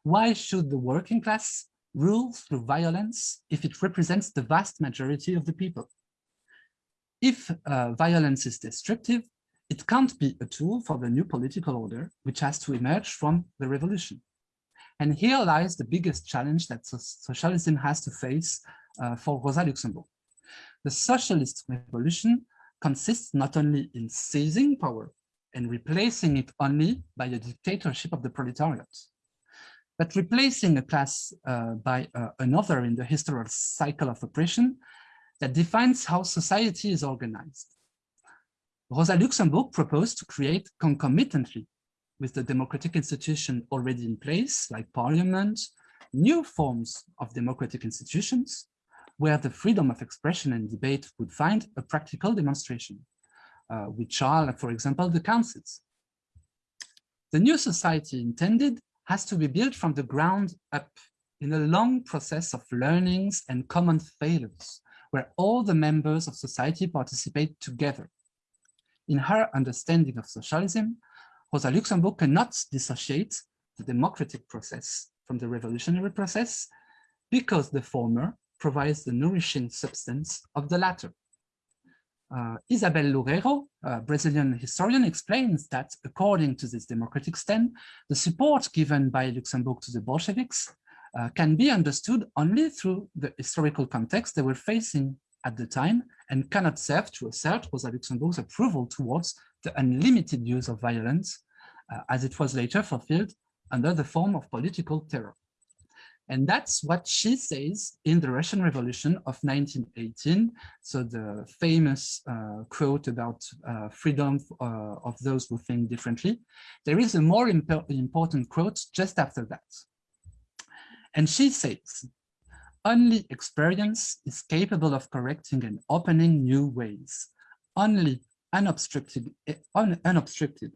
[SPEAKER 4] Why should the working class rule through violence if it represents the vast majority of the people? If uh, violence is destructive, it can't be a tool for the new political order, which has to emerge from the revolution. And here lies the biggest challenge that socialism has to face uh, for Rosa Luxemburg. The socialist revolution consists not only in seizing power, and replacing it only by a dictatorship of the proletariat. But replacing a class uh, by uh, another in the historical cycle of oppression that defines how society is organized. Rosa Luxemburg proposed to create concomitantly with the democratic institution already in place, like parliament, new forms of democratic institutions, where the freedom of expression and debate would find a practical demonstration Uh, which are, for example, the councils. The new society intended has to be built from the ground up in a long process of learnings and common failures, where all the members of society participate together. In her understanding of socialism, Rosa Luxemburg cannot dissociate the democratic process from the revolutionary process because the former provides the nourishing substance of the latter. Uh, Isabel Loureiro, a Brazilian historian, explains that according to this democratic stand, the support given by Luxemburg to the Bolsheviks uh, can be understood only through the historical context they were facing at the time and cannot serve to assert Rosa Luxemburg's approval towards the unlimited use of violence uh, as it was later fulfilled under the form of political terror. And that's what she says in the Russian Revolution of 1918. So the famous uh, quote about uh, freedom uh, of those who think differently. There is a more imp important quote just after that. And she says, only experience is capable of correcting and opening new ways. Only unobstructed, un unobstructed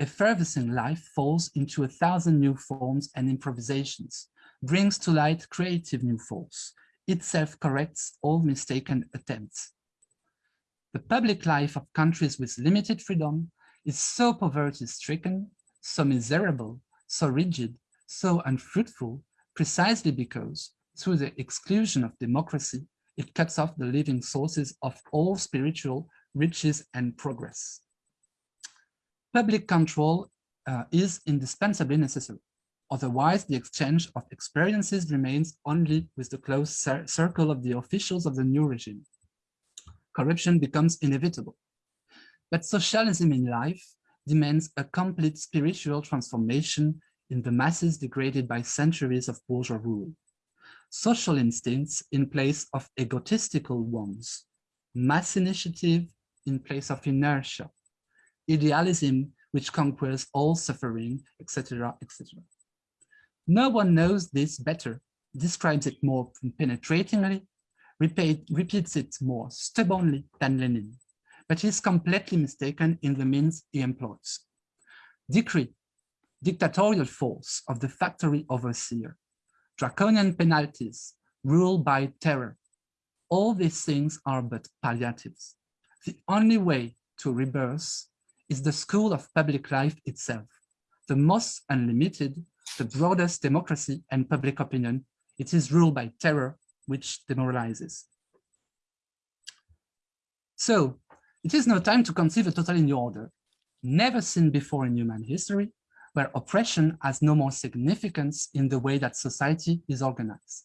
[SPEAKER 4] effervescing life falls into a thousand new forms and improvisations, brings to light creative new force, itself corrects all mistaken attempts. The public life of countries with limited freedom is so poverty-stricken, so miserable, so rigid, so unfruitful, precisely because, through the exclusion of democracy, it cuts off the living sources of all spiritual riches and progress. Public control uh, is indispensably necessary. Otherwise, the exchange of experiences remains only with the close cir circle of the officials of the new regime. Corruption becomes inevitable. But socialism in life demands a complete spiritual transformation in the masses degraded by centuries of bourgeois rule. Social instincts in place of egotistical ones, mass initiative in place of inertia, idealism which conquers all suffering, etc., etc. No one knows this better, describes it more penetratingly, repeat, repeats it more stubbornly than Lenin, but is completely mistaken in the means he employs. Decree, dictatorial force of the factory overseer, draconian penalties, rule by terror. All these things are but palliatives. The only way to rebirth is the school of public life itself, the most unlimited the broadest democracy and public opinion, it is ruled by terror, which demoralizes. So it is now time to conceive a totally new order, never seen before in human history, where oppression has no more significance in the way that society is organized.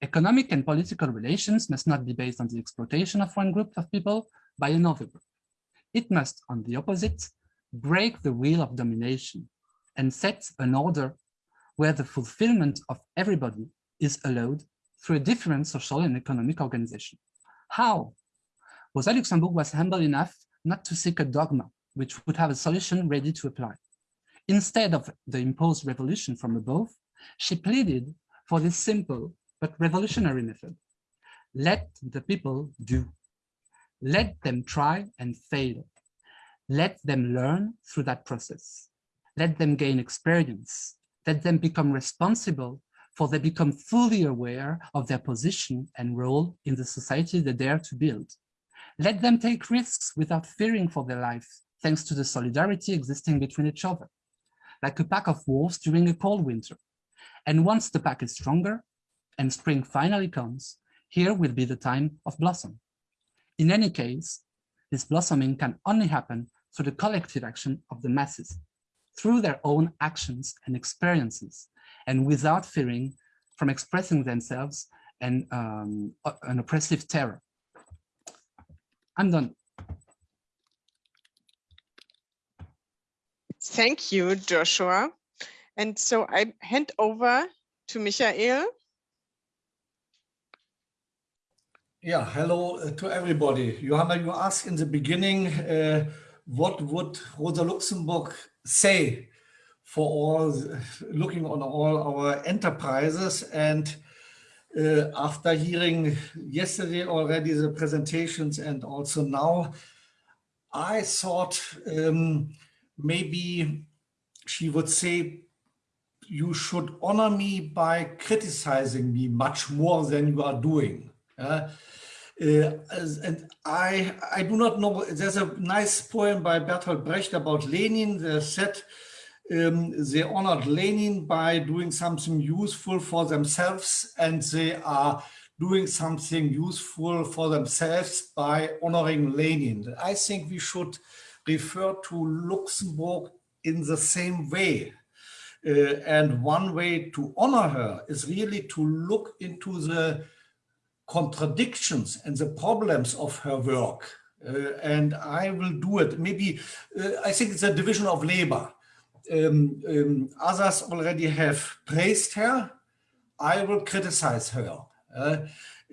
[SPEAKER 4] Economic and political relations must not be based on the exploitation of one group of people by another group. It must, on the opposite, break the wheel of domination and set an order where the fulfillment of everybody is allowed through a different social and economic organization. How? Rosa Luxemburg was humble enough not to seek a dogma, which would have a solution ready to apply. Instead of the imposed revolution from above, she pleaded for this simple but revolutionary method. Let the people do. Let them try and fail. Let them learn through that process. Let them gain experience let them become responsible for they become fully aware of their position and role in the society they dare to build. Let them take risks without fearing for their life, thanks to the solidarity existing between each other, like a pack of wolves during a cold winter. And once the pack is stronger and spring finally comes, here will be the time of blossom. In any case, this blossoming can only happen through the collective action of the masses through their own actions and experiences and without fearing from expressing themselves and um, an oppressive terror. I'm done.
[SPEAKER 2] Thank you, Joshua. And so I hand over to Michael.
[SPEAKER 5] Yeah, hello uh, to everybody. Johanna, you asked in the beginning, uh, what would Rosa Luxemburg say for all looking on all our enterprises and uh, after hearing yesterday already the presentations and also now I thought um, maybe she would say you should honor me by criticizing me much more than you are doing. Uh, uh, and I, I do not know, there's a nice poem by Bertolt Brecht about Lenin that said um, they honored Lenin by doing something useful for themselves and they are doing something useful for themselves by honoring Lenin. I think we should refer to Luxemburg in the same way. Uh, and one way to honor her is really to look into the contradictions and the problems of her work. Uh, and I will do it. Maybe, uh, I think it's a division of labor. Um, um, others already have praised her. I will criticize her. Uh,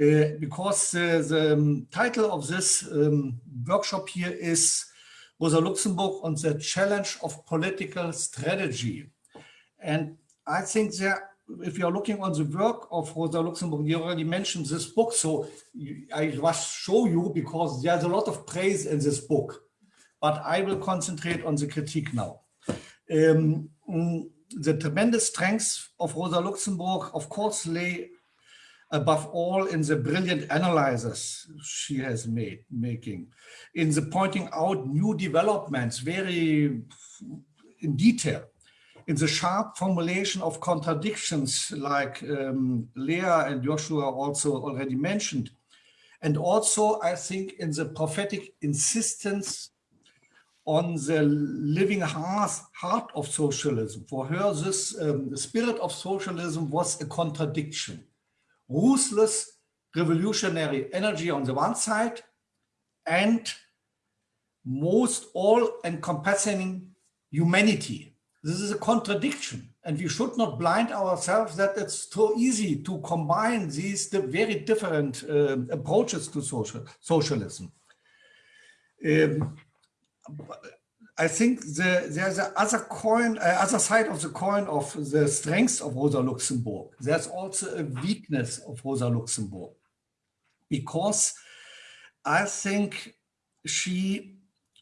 [SPEAKER 5] uh because the um, title of this um, workshop here is Rosa Luxemburg on the challenge of political strategy. And I think that if you're looking on the work of Rosa Luxemburg, you already mentioned this book, so I must show you because there's a lot of praise in this book, but I will concentrate on the critique now. Um, the tremendous strengths of Rosa Luxemburg, of course, lay above all in the brilliant analysis she has made, making, in the pointing out new developments very in detail, in the sharp formulation of contradictions like um, Lea and Joshua also already mentioned. And also, I think, in the prophetic insistence on the living heart, of socialism. For her, this um, spirit of socialism was a contradiction. Ruthless revolutionary energy on the one side and most all-encompassing humanity this is a contradiction and we should not blind ourselves that it's too easy to combine these very different uh, approaches to social socialism. Um, I think the, there's a other coin, uh, other side of the coin of the strengths of Rosa Luxemburg. There's also a weakness of Rosa Luxemburg because I think she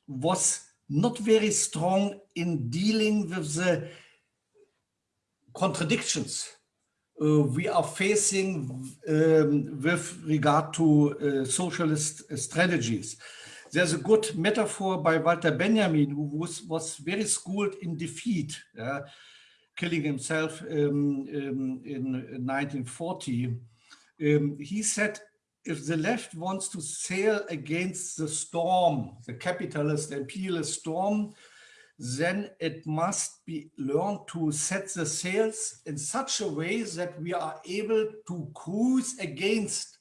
[SPEAKER 5] was not very strong in dealing with the contradictions uh, we are facing um, with regard to uh, socialist strategies. There's a good metaphor by Walter Benjamin, who was, was very schooled in defeat, uh, killing himself um, um, in 1940. Um, he said, if the left wants to sail against the storm, the capitalist imperialist storm, then it must be learned to set the sails in such a way that we are able to cruise against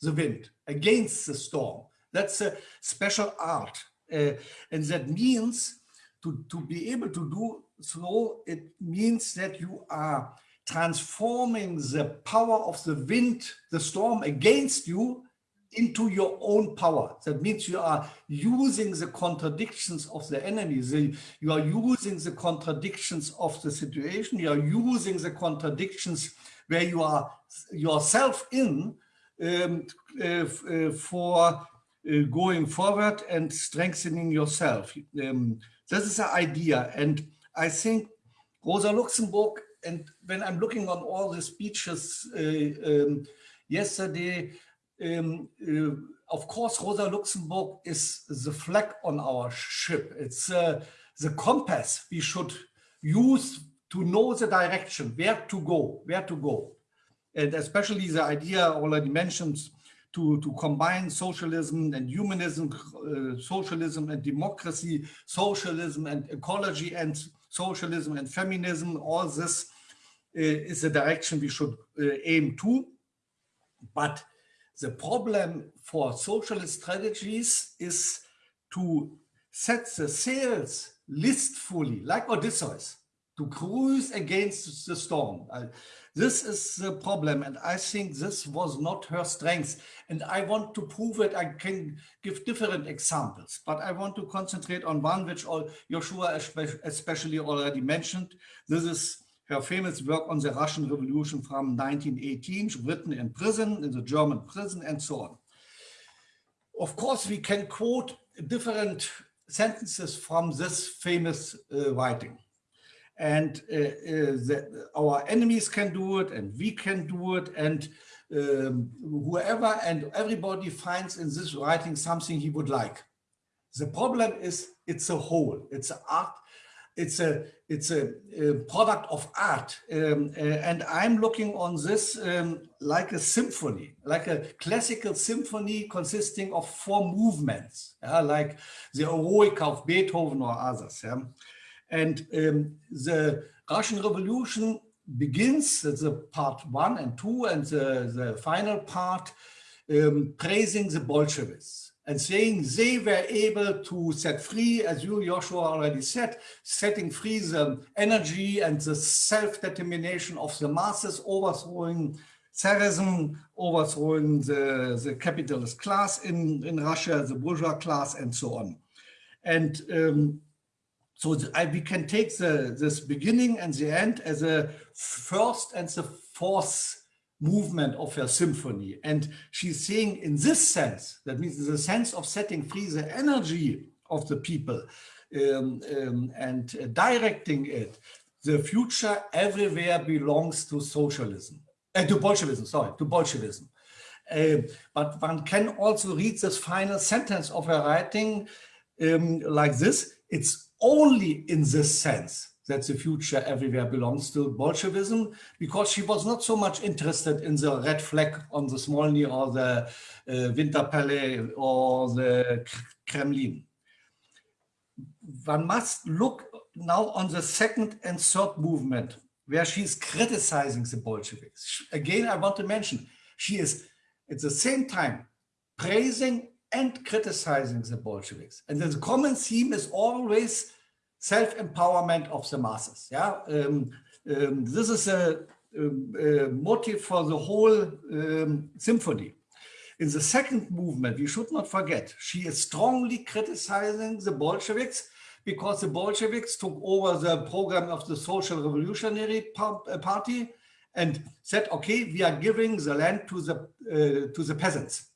[SPEAKER 5] the wind, against the storm. That's a special art. Uh, and that means to, to be able to do so, it means that you are transforming the power of the wind, the storm against you into your own power. That means you are using the contradictions of the enemy. The, you are using the contradictions of the situation. You are using the contradictions where you are yourself in um, uh, uh, for uh, going forward and strengthening yourself. Um, this is the idea. And I think Rosa Luxemburg and when I'm looking on all the speeches uh, um, yesterday, um, uh, of course, Rosa Luxemburg is the flag on our ship. It's uh, the compass we should use to know the direction, where to go, where to go. And especially the idea already mentioned to, to combine socialism and humanism, uh, socialism and democracy, socialism and ecology and socialism and feminism, all this uh, is the direction we should uh, aim to. But the problem for socialist strategies is to set the sails listfully, like Odysseus, to cruise against the storm. Uh, this is the problem, and I think this was not her strength. And I want to prove it. I can give different examples, but I want to concentrate on one which all Joshua especially already mentioned. This is her famous work on the Russian Revolution from 1918, written in prison, in the German prison, and so on. Of course, we can quote different sentences from this famous uh, writing. And uh, uh, our enemies can do it and we can do it and um, whoever and everybody finds in this writing something he would like. The problem is it's a whole, it's an art, it's a it's a, a product of art um, uh, and I'm looking on this um, like a symphony, like a classical symphony consisting of four movements, yeah, like the Eroica of Beethoven or others. Yeah? And um, the Russian Revolution begins, the part one and two, and the, the final part, um, praising the Bolsheviks and saying they were able to set free, as you, Joshua, already said, setting free the energy and the self-determination of the masses, overthrowing Tsarism, overthrowing the, the capitalist class in, in Russia, the bourgeois class, and so on. And um, so I, we can take the, this beginning and the end as a first and the fourth movement of her symphony. And she's saying in this sense, that means the sense of setting free the energy of the people um, um, and uh, directing it, the future everywhere belongs to socialism, uh, to Bolshevism, sorry, to Bolshevism. Uh, but one can also read this final sentence of her writing um, like this. It's only in this sense that the future everywhere belongs to Bolshevism, because she was not so much interested in the red flag on the Smolny or the uh, Winter Palace or the Kremlin. One must look now on the second and third movement, where she is criticizing the Bolsheviks. Again, I want to mention, she is at the same time praising and criticizing the Bolsheviks. And the common theme is always self-empowerment of the masses. Yeah, um, um, this is a, a, a, motive for the whole um, symphony. In the second movement, we should not forget, she is strongly criticizing the Bolsheviks because the Bolsheviks took over the program of the Social Revolutionary uh, Party and said, okay, we are giving the land to the, uh, to the peasants.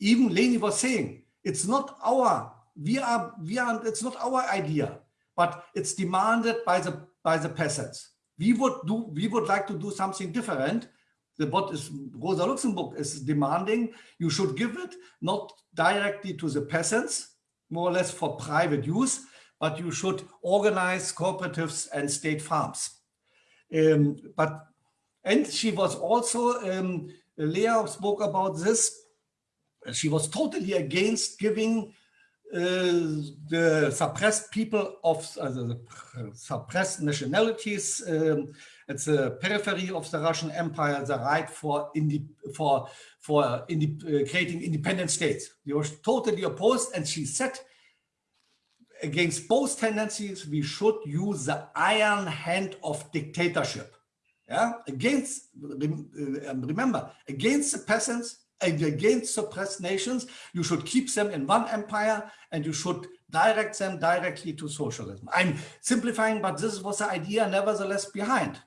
[SPEAKER 5] Even Lenin was saying, it's not our, we are, we are, it's not our idea but it's demanded by the by the peasants. We would do we would like to do something different. The what is Rosa Luxemburg is demanding you should give it not directly to the peasants, more or less for private use, but you should organize cooperatives and state farms. Um, but and she was also um, spoke about this. She was totally against giving the suppressed people of uh, the suppressed nationalities um, at the periphery of the Russian Empire the right for indi for for indi uh, creating independent states. They were totally opposed, and she said against both tendencies we should use the iron hand of dictatorship. Yeah, against remember against the peasants against suppressed nations. You should keep them in one empire and you should direct them directly to socialism. I'm simplifying, but this was the idea nevertheless behind.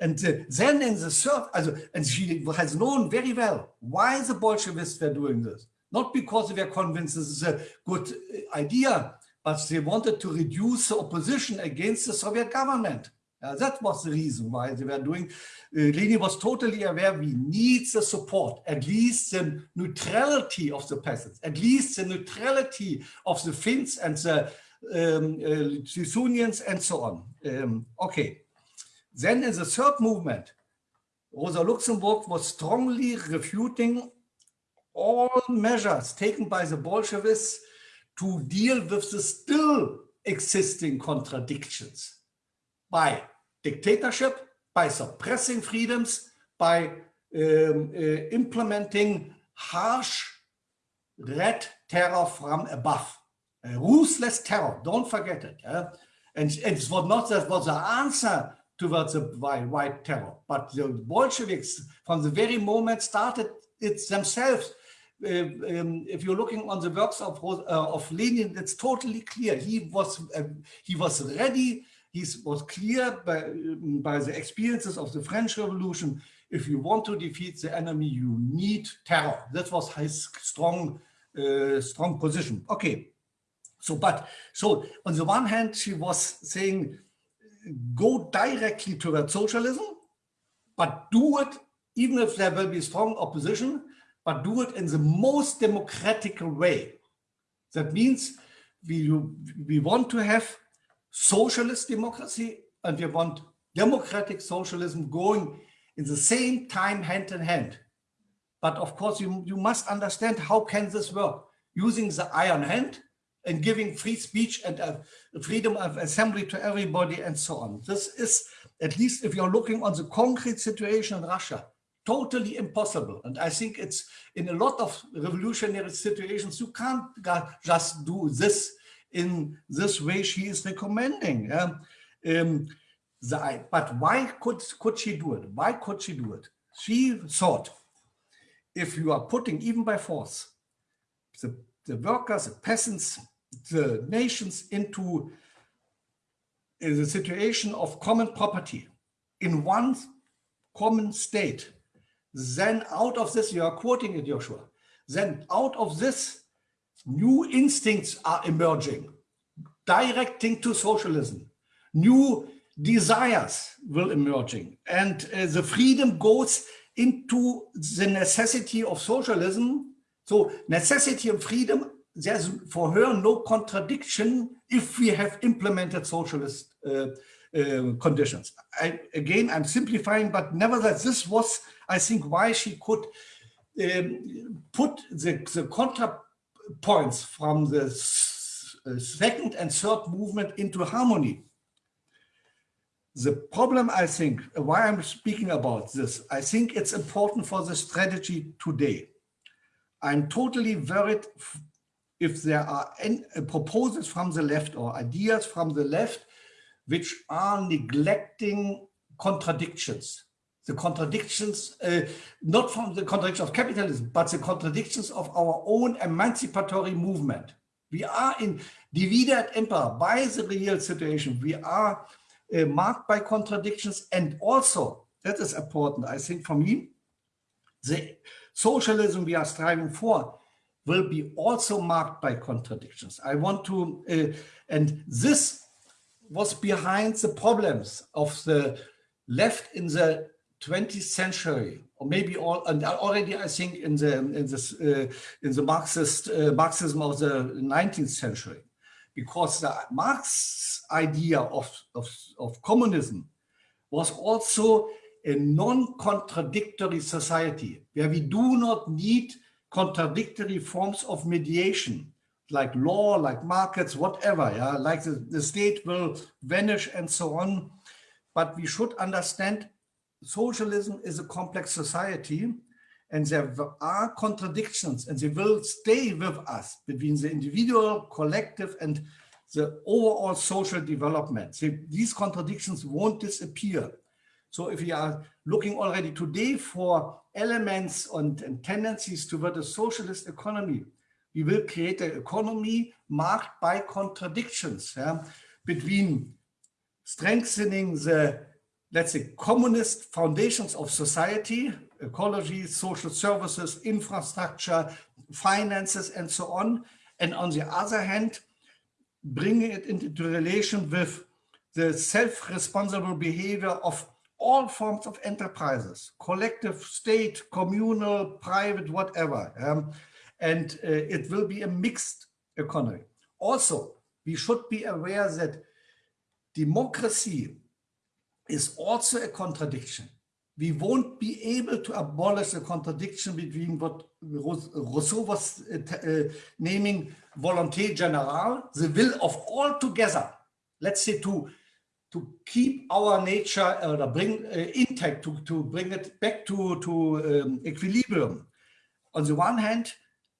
[SPEAKER 5] And then in the third, also, and she has known very well why the Bolsheviks were doing this. Not because they were convinced this is a good uh, idea, but they wanted to reduce the opposition against the Soviet government. Uh, that was the reason why they were doing. Uh, Lenin was totally aware we need the support, at least the neutrality of the peasants, at least the neutrality of the Finns and the um, uh, and so on. Um, okay. Then in the third movement, Rosa Luxemburg was strongly refuting all measures taken by the Bolsheviks to deal with the still existing contradictions by dictatorship, by suppressing freedoms, by um, uh, implementing harsh red terror from above. Ruthless terror, don't forget it. Yeah? And it was not that was the answer towards the white terror, but the Bolsheviks from the very moment started it themselves. Uh, um, if you're looking on the works of uh, of Lenin, it's totally clear. He was uh, he was ready he was clear by, by the experiences of the French Revolution, if you want to defeat the enemy, you need terror. That was his strong, uh, strong position. Okay, so but so on the one hand, she was saying go directly toward socialism, but do it, even if there will be strong opposition, but do it in the most democratic way. That means we, we want to have socialist democracy and we want democratic socialism going in the same time hand in hand. But of course, you, you must understand how can this work? Using the iron hand and giving free speech and uh, freedom of assembly to everybody and so on. This is, at least if you're looking on the concrete situation in Russia, totally impossible. And I think it's in a lot of revolutionary situations, you can't just do this in this way she is recommending. Um, um, the, but why could, could she do it? Why could she do it? She thought, if you are putting, even by force, the, the workers, the peasants, the nations into the situation of common property in one common state, then out of this, you are quoting it, Joshua, then out of this, new instincts are emerging, directing to socialism. New desires will emerging and uh, the freedom goes into the necessity of socialism. So necessity and freedom, there's for her no contradiction if we have implemented socialist uh, uh, conditions. I, again, I'm simplifying, but nevertheless, this was, I think, why she could um, put the, the contrapoints from the second and third movement into harmony. The problem, I think, why I'm speaking about this, I think it's important for the strategy today. I'm totally worried if there are any uh, proposals from the left or ideas from the left which are neglecting contradictions. The contradictions, uh, not from the contradiction of capitalism, but the contradictions of our own emancipatory movement. We are in divide et impera by the real situation. We are uh, marked by contradictions and also, that is important, I think for me, the socialism we are striving for will be also marked by contradictions. I want to, uh, and this was behind the problems of the left in the 20th century, or maybe all, and already I think in the in this uh, in the Marxist uh, Marxism of the 19th century because the Marx idea of, of, of communism was also a non-contradictory society where we do not need contradictory forms of mediation like law, like markets, whatever, yeah, like the, the state will vanish and so on. But we should understand socialism is a complex society and there are contradictions and they will stay with us between the individual, collective and the overall social development. So these contradictions won't disappear. So if we are looking already today for elements and, and tendencies toward a socialist economy, we will create an economy marked by contradictions yeah, between strengthening the, let's say, communist foundations of society ecology, social services, infrastructure, finances, and so on. And on the other hand, bringing it into relation with the self-responsible behavior of all forms of enterprises, collective, state, communal, private, whatever. Um, and uh, it will be a mixed economy. Also, we should be aware that democracy is also a contradiction we won't be able to abolish the contradiction between what Rousseau was uh, uh, naming volonté générale, the will of all together, let's say to, to keep our nature uh, bring uh, intact, to, to bring it back to, to um, equilibrium. On the one hand,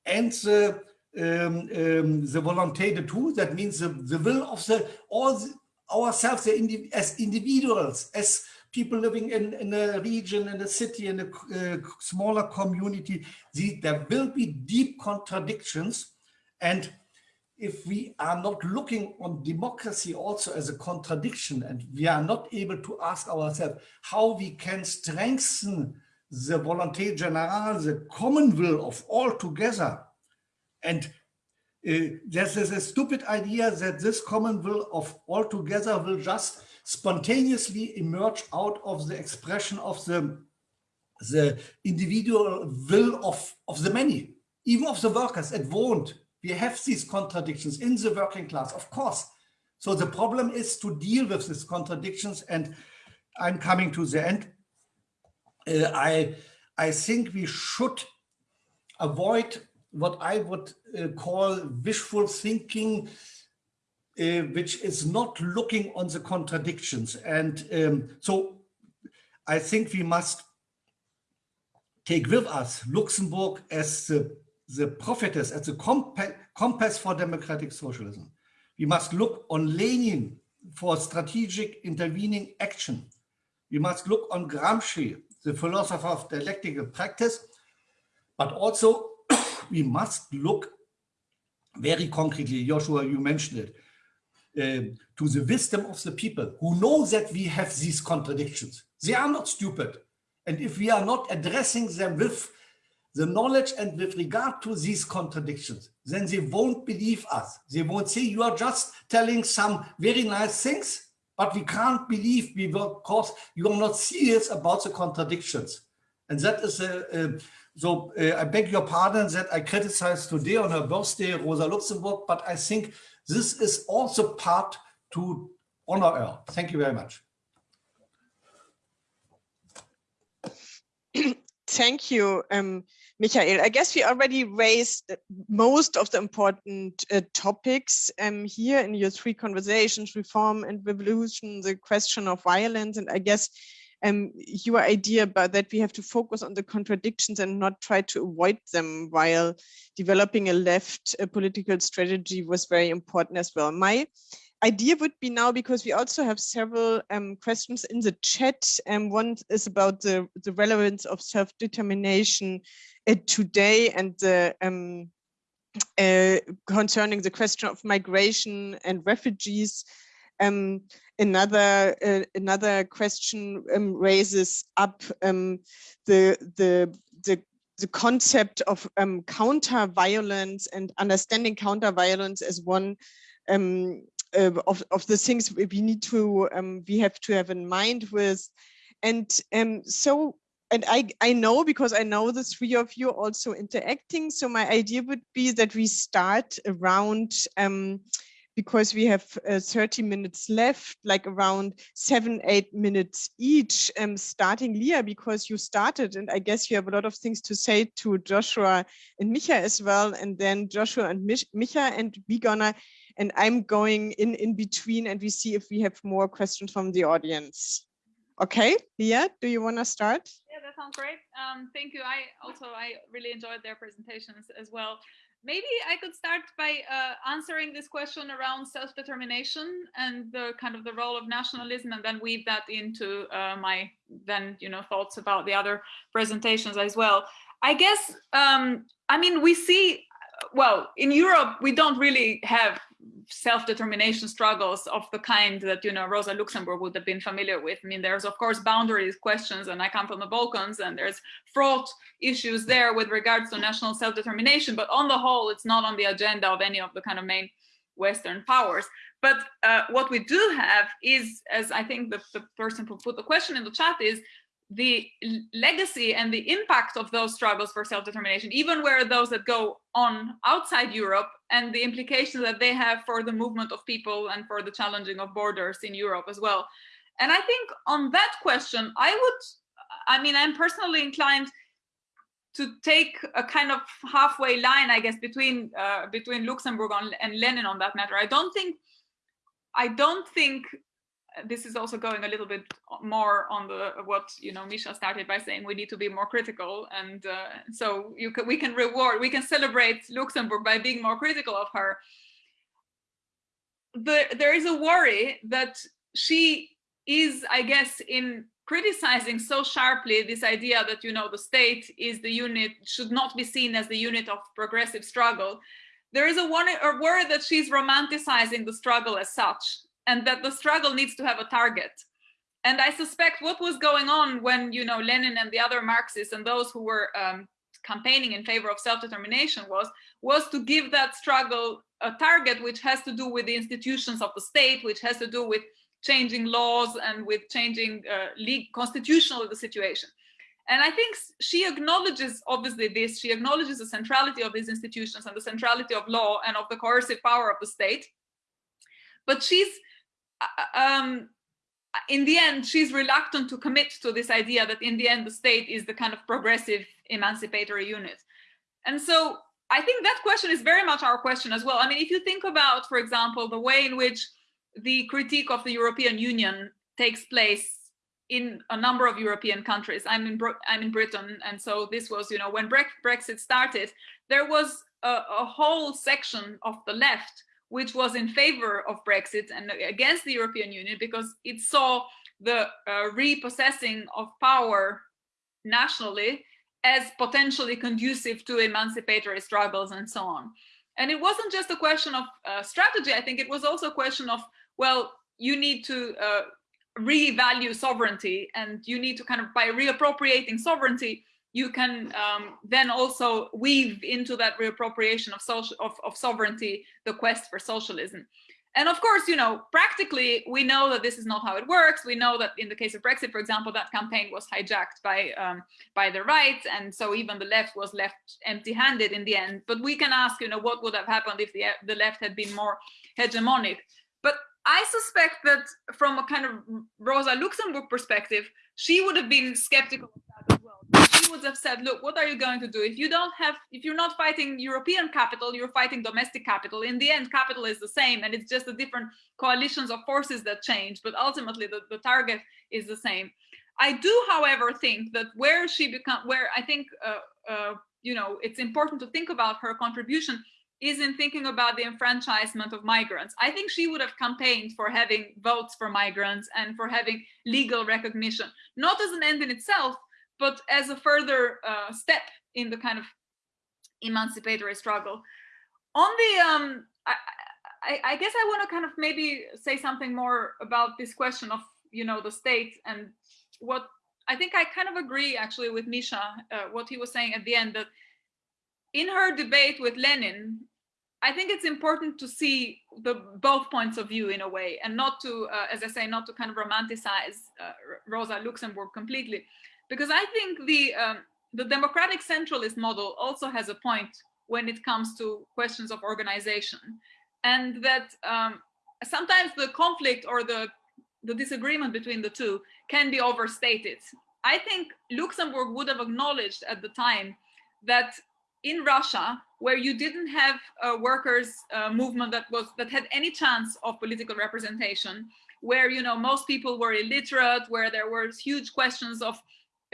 [SPEAKER 5] and the, um, um, the volonté de tous, that means the, the will of the all the, ourselves as individuals, as people living in, in a region, in a city, in a uh, smaller community, the, there will be deep contradictions. And if we are not looking on democracy also as a contradiction, and we are not able to ask ourselves how we can strengthen the volonté générale, the common will of all together. And there's, there's a stupid idea that this common will of all together will just spontaneously emerge out of the expression of the, the individual will of, of the many, even of the workers. It won't. We have these contradictions in the working class, of course. So the problem is to deal with these contradictions. And I'm coming to the end. Uh, I, I think we should avoid what I would uh, call wishful thinking, uh, which is not looking on the contradictions. And um, so I think we must take with us Luxemburg as the, the prophetess, as the compass for democratic socialism. We must look on Lenin for strategic intervening action. We must look on Gramsci, the philosopher of dialectical practice, but also we must look very concretely, Joshua, you mentioned it, uh, to the wisdom of the people who know that we have these contradictions. They are not stupid. And if we are not addressing them with the knowledge and with regard to these contradictions, then they won't believe us. They won't say you are just telling some very nice things, but we can't believe we because you are not serious about the contradictions. And that is a so uh, I beg your pardon that I criticize today on her birthday, Rosa Luxemburg, but I think this is also part to honor her. Thank you very much.
[SPEAKER 2] Thank you, um, Michael. I guess we already raised most of the important uh, topics um, here in your three conversations, reform and revolution, the question of violence, and I guess um, your idea about that we have to focus on the contradictions and not try to avoid them while developing a left political strategy was very important as well. My idea would be now, because we also have several um, questions in the chat, and um, one is about the, the relevance of self-determination uh, today and the um, uh, concerning the question of migration and refugees. Um, another uh, another question um, raises up um, the the the the concept of um, counter violence and understanding counter violence as one uh, of, of the things we need to um, we have to have in mind with and so and I, I know because I know the three of you also interacting. So my idea would be that we start around um, because we have uh, 30 minutes left, like around seven, eight minutes each, um, starting Lea, because you started, and I guess you have a lot of things to say to Joshua and Micha as well, and then Joshua and Mich Micha, and we gonna, and I'm going in, in between, and we see if we have more questions from the audience. Okay, Lea, do you wanna start?
[SPEAKER 3] Yeah, that sounds great. Um, thank you. I also, I really enjoyed their presentations as well maybe I could start by uh, answering this question around self-determination and the kind of the role of nationalism and then weave that into uh, my then you know thoughts about the other presentations as well. I guess, um, I mean, we see, well, in Europe, we don't really have self-determination struggles of the kind that you know Rosa Luxemburg would have been familiar with. I mean, there's of course boundaries questions, and I come from the Balkans, and there's fraught issues there with regards to national self-determination. But on the whole, it's not on the agenda of any of the kind of main Western powers. But uh, what we do have is, as I think the, the person who put the question in the chat is, the legacy and the impact of those struggles for self-determination, even where those that go on outside Europe and the implications that they have for the movement of people and for the challenging of borders in Europe as well. And I think on that question, I would, I mean, I'm personally inclined to take a kind of halfway line, I guess, between uh, between Luxemburg and Lenin on that matter. I don't think, I don't think this is also going a little bit more on the what you know Misha started by saying we need to be more critical. And uh, so you can we can reward we can celebrate Luxemburg by being more critical of her. The, there is a worry that she is I guess in criticizing so sharply this idea that you know the state is the unit should not be seen as the unit of progressive struggle. There is a, one, a worry that she's romanticizing the struggle as such and that the struggle needs to have a target. And I suspect what was going on when, you know, Lenin and the other Marxists and those who were um, campaigning in favor of self-determination was, was to give that struggle a target which has to do with the institutions of the state, which has to do with changing laws and with changing uh, league constitutional the situation. And I think she acknowledges, obviously, this. She acknowledges the centrality of these institutions and the centrality of law and of the coercive power of the state. But she's, um, in the end, she's reluctant to commit to this idea that in the end, the state is the kind of progressive emancipatory unit. And so I think that question is very much our question as well. I mean, if you think about, for example, the way in which the critique of the European Union takes place in a number of European countries. I'm in I'm in Britain, and so this was, you know, when Brexit started, there was a, a whole section of the left which was in favor of Brexit and against the European Union because it saw the uh, repossessing of power nationally as potentially conducive to emancipatory struggles and so on. And it wasn't just a question of uh, strategy. I think it was also a question of, well, you need to uh, revalue sovereignty and you need to kind of by reappropriating sovereignty you can um, then also weave into that reappropriation of social of, of sovereignty the quest for socialism. And of course you know practically we know that this is not how it works. We know that in the case of brexit for example that campaign was hijacked by um, by the right and so even the left was left empty-handed in the end. But we can ask you know what would have happened if the the left had been more hegemonic? But I suspect that from a kind of Rosa Luxemburg perspective, she would have been skeptical of that would have said, look, what are you going to do? If you don't have, if you're not fighting European capital, you're fighting domestic capital. In the end, capital is the same and it's just the different coalitions of forces that change, but ultimately the, the target is the same. I do, however, think that where she become, where I think, uh, uh, you know, it's important to think about her contribution is in thinking about the enfranchisement of migrants. I think she would have campaigned for having votes for migrants and for having legal recognition, not as an end in itself, but as a further uh, step in the kind of emancipatory struggle. On the, um, I, I, I guess I want to kind of maybe say something more about this question of, you know, the state and what I think I kind of agree actually with Misha, uh, what he was saying at the end that in her debate with Lenin, I think it's important to see the both points of view in a way, and not to, uh, as I say, not to kind of romanticize uh, Rosa Luxemburg completely, because I think the um, the democratic centralist model also has a point when it comes to questions of organization, and that um, sometimes the conflict or the the disagreement between the two can be overstated. I think Luxemburg would have acknowledged at the time that in Russia, where you didn't have a workers uh, movement that was that had any chance of political representation, where you know most people were illiterate, where there were huge questions of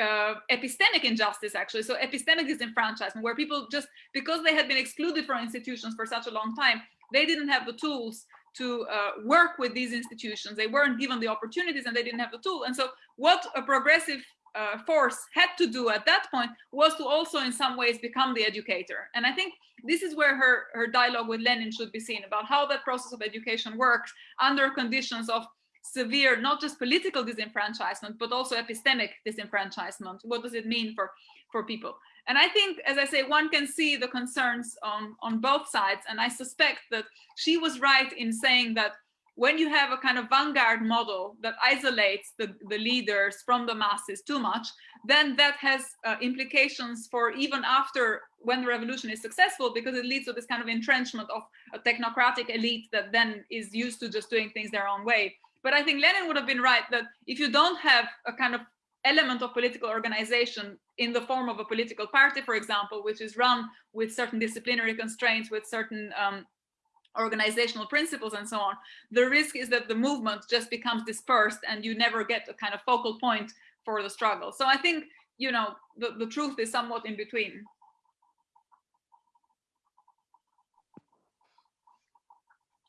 [SPEAKER 3] uh, epistemic injustice actually, so epistemic disenfranchisement, where people just because they had been excluded from institutions for such a long time, they didn't have the tools to uh, work with these institutions. They weren't given the opportunities and they didn't have the tool. And so what a progressive uh, force had to do at that point was to also in some ways become the educator. And I think this is where her, her dialogue with Lenin should be seen about how that process of education works under conditions of severe, not just political disenfranchisement, but also epistemic disenfranchisement. What does it mean for, for people? And I think, as I say, one can see the concerns on, on both sides. And I suspect that she was right in saying that when you have a kind of vanguard model that isolates the, the leaders from the masses too much, then that has uh, implications for even after when the revolution is successful, because it leads to this kind of entrenchment of a technocratic elite that then is used to just doing things their own way. But I think Lenin would have been right that if you don't have a kind of element of political organization in the form of a political party, for example, which is run with certain disciplinary constraints, with certain um, organizational principles and so on, the risk is that the movement just becomes dispersed and you never get a kind of focal point for the struggle. So I think, you know, the, the truth is somewhat in between.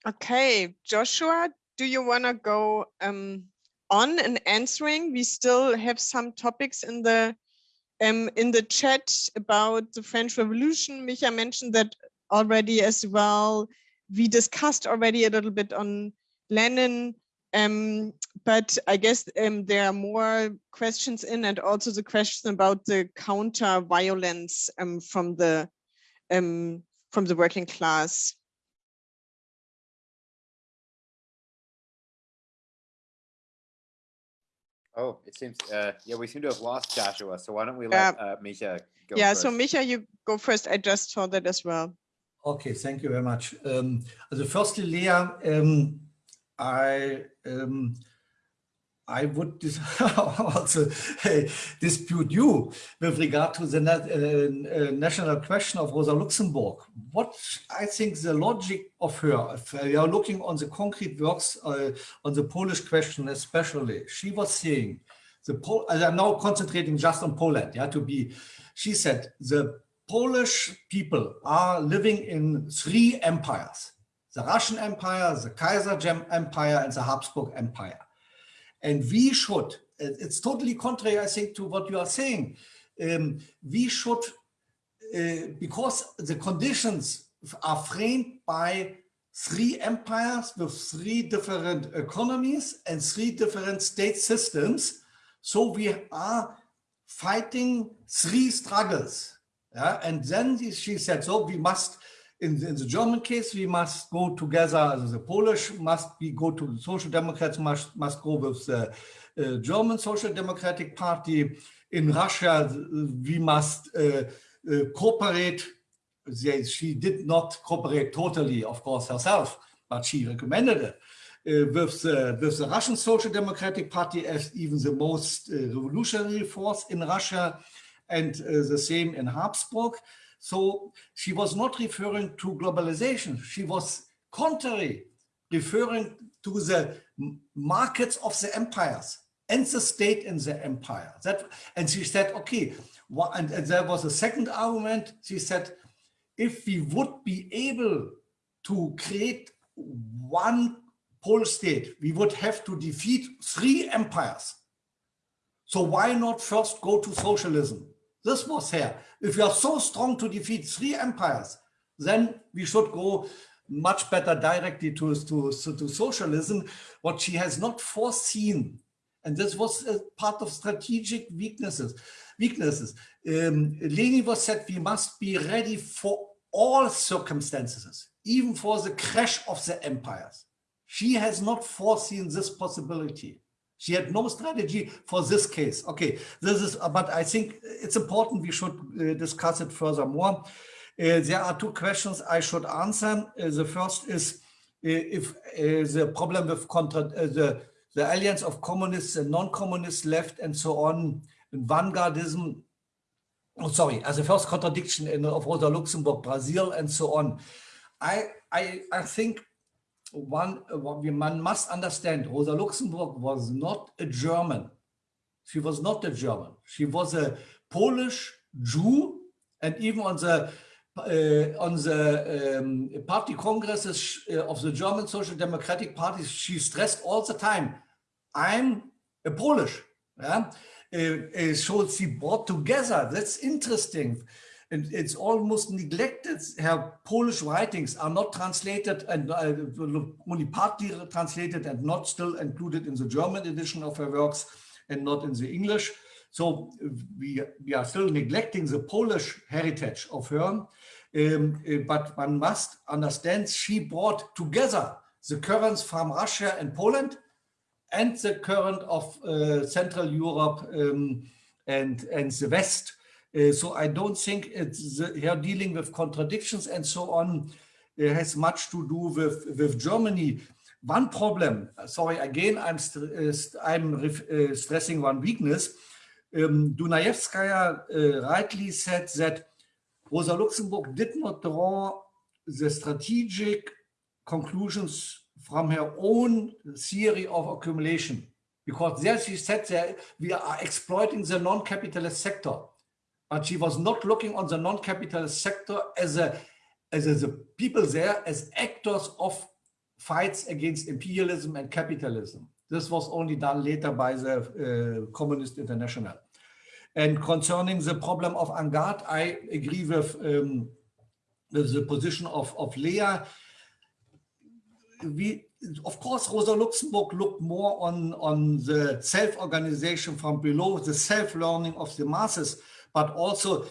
[SPEAKER 2] Okay, Joshua, do you want to go um, on and answering? We still have some topics in the um, in the chat about the French Revolution. Micha mentioned that already as well we discussed already a little bit on Lenin, um, but I guess um, there are more questions in and also the question about the counter violence um, from the um, from the working class.
[SPEAKER 6] Oh, it seems, uh, yeah, we seem to have lost Joshua. So why don't we let uh, Misha go
[SPEAKER 2] yeah,
[SPEAKER 6] first?
[SPEAKER 2] so Micha, you go first. I just saw that as well.
[SPEAKER 5] Okay, thank you very much. Um, also firstly, Lea, um, I um, I would dis also uh, dispute you with regard to the uh, uh, national question of Rosa Luxemburg. What I think the logic of her, if we are looking on the concrete works uh, on the Polish question especially, she was saying, the Pol I'm now concentrating just on Poland, yeah, to be, she said, the Polish people are living in three empires, the Russian Empire, the Kaiser Empire, and the Habsburg Empire. And we should, it's totally contrary, I think, to what you are saying. Um, we should, uh, because the conditions are framed by three empires with three different economies and three different state systems. So we are fighting three struggles. Yeah? And then she said, so we must in, in, the German case, we must go together, the Polish must be go to the Social Democrats, must, must go with the uh, German Social Democratic Party. In Russia, we must uh, uh, cooperate. She did not cooperate totally, of course, herself, but she recommended it. Uh, with, the, with the Russian Social Democratic Party as even the most uh, revolutionary force in Russia and uh, the same in Habsburg. So she was not referring to globalization. She was contrary, referring to the markets of the empires and the state in the empire. That, and she said, okay, and, and there was a second argument. She said, if we would be able to create one pole state, we would have to defeat three empires. So why not first go to socialism? This was here. If you are so strong to defeat three empires, then we should go much better directly to, to, to socialism, what she has not foreseen. And this was a part of strategic weaknesses. Weaknesses. Um, Lenin was said we must be ready for all circumstances, even for the crash of the empires. She has not foreseen this possibility. She had no strategy for this case. Okay, this is, but I think it's important we should uh, discuss it furthermore. Uh, there are two questions I should answer. Uh, the first is uh, if uh, the problem with contra uh, the, the alliance of communists and non-communist left and so on, and vanguardism, oh, sorry, as a first contradiction in, of Rosa Luxemburg, Brazil, and so on. I, I, I think one, one must understand Rosa Luxemburg was not a German. She was not a German. She was a Polish Jew, and even on the uh, on the um, party congresses uh, of the German Social Democratic Party, she stressed all the time, "I'm a Polish." Yeah, uh, so she brought together. That's interesting and it's almost neglected. Her Polish writings are not translated and uh, only partly translated and not still included in the German edition of her works and not in the English. So we, we are still neglecting the Polish heritage of her. Um, but one must understand she brought together the currents from Russia and Poland and the current of uh, Central Europe um, and, and the West uh, so I don't think it's the, here dealing with contradictions and so on has much to do with, with Germany. One problem, sorry, again, I'm, st uh, I'm uh, stressing one weakness. Um, Dunayevskaya uh, rightly said that Rosa Luxemburg did not draw the strategic conclusions from her own theory of accumulation because there she said that we are exploiting the non-capitalist sector but she was not looking on the non-capitalist sector as a as, a, the people there as actors of fights against imperialism and capitalism. This was only done later by the uh, Communist International. And concerning the problem of Angard, I agree with, um, with the position of, of Lea. We, of course, Rosa Luxemburg looked more on, on the self-organization from below, the self-learning of the masses, but also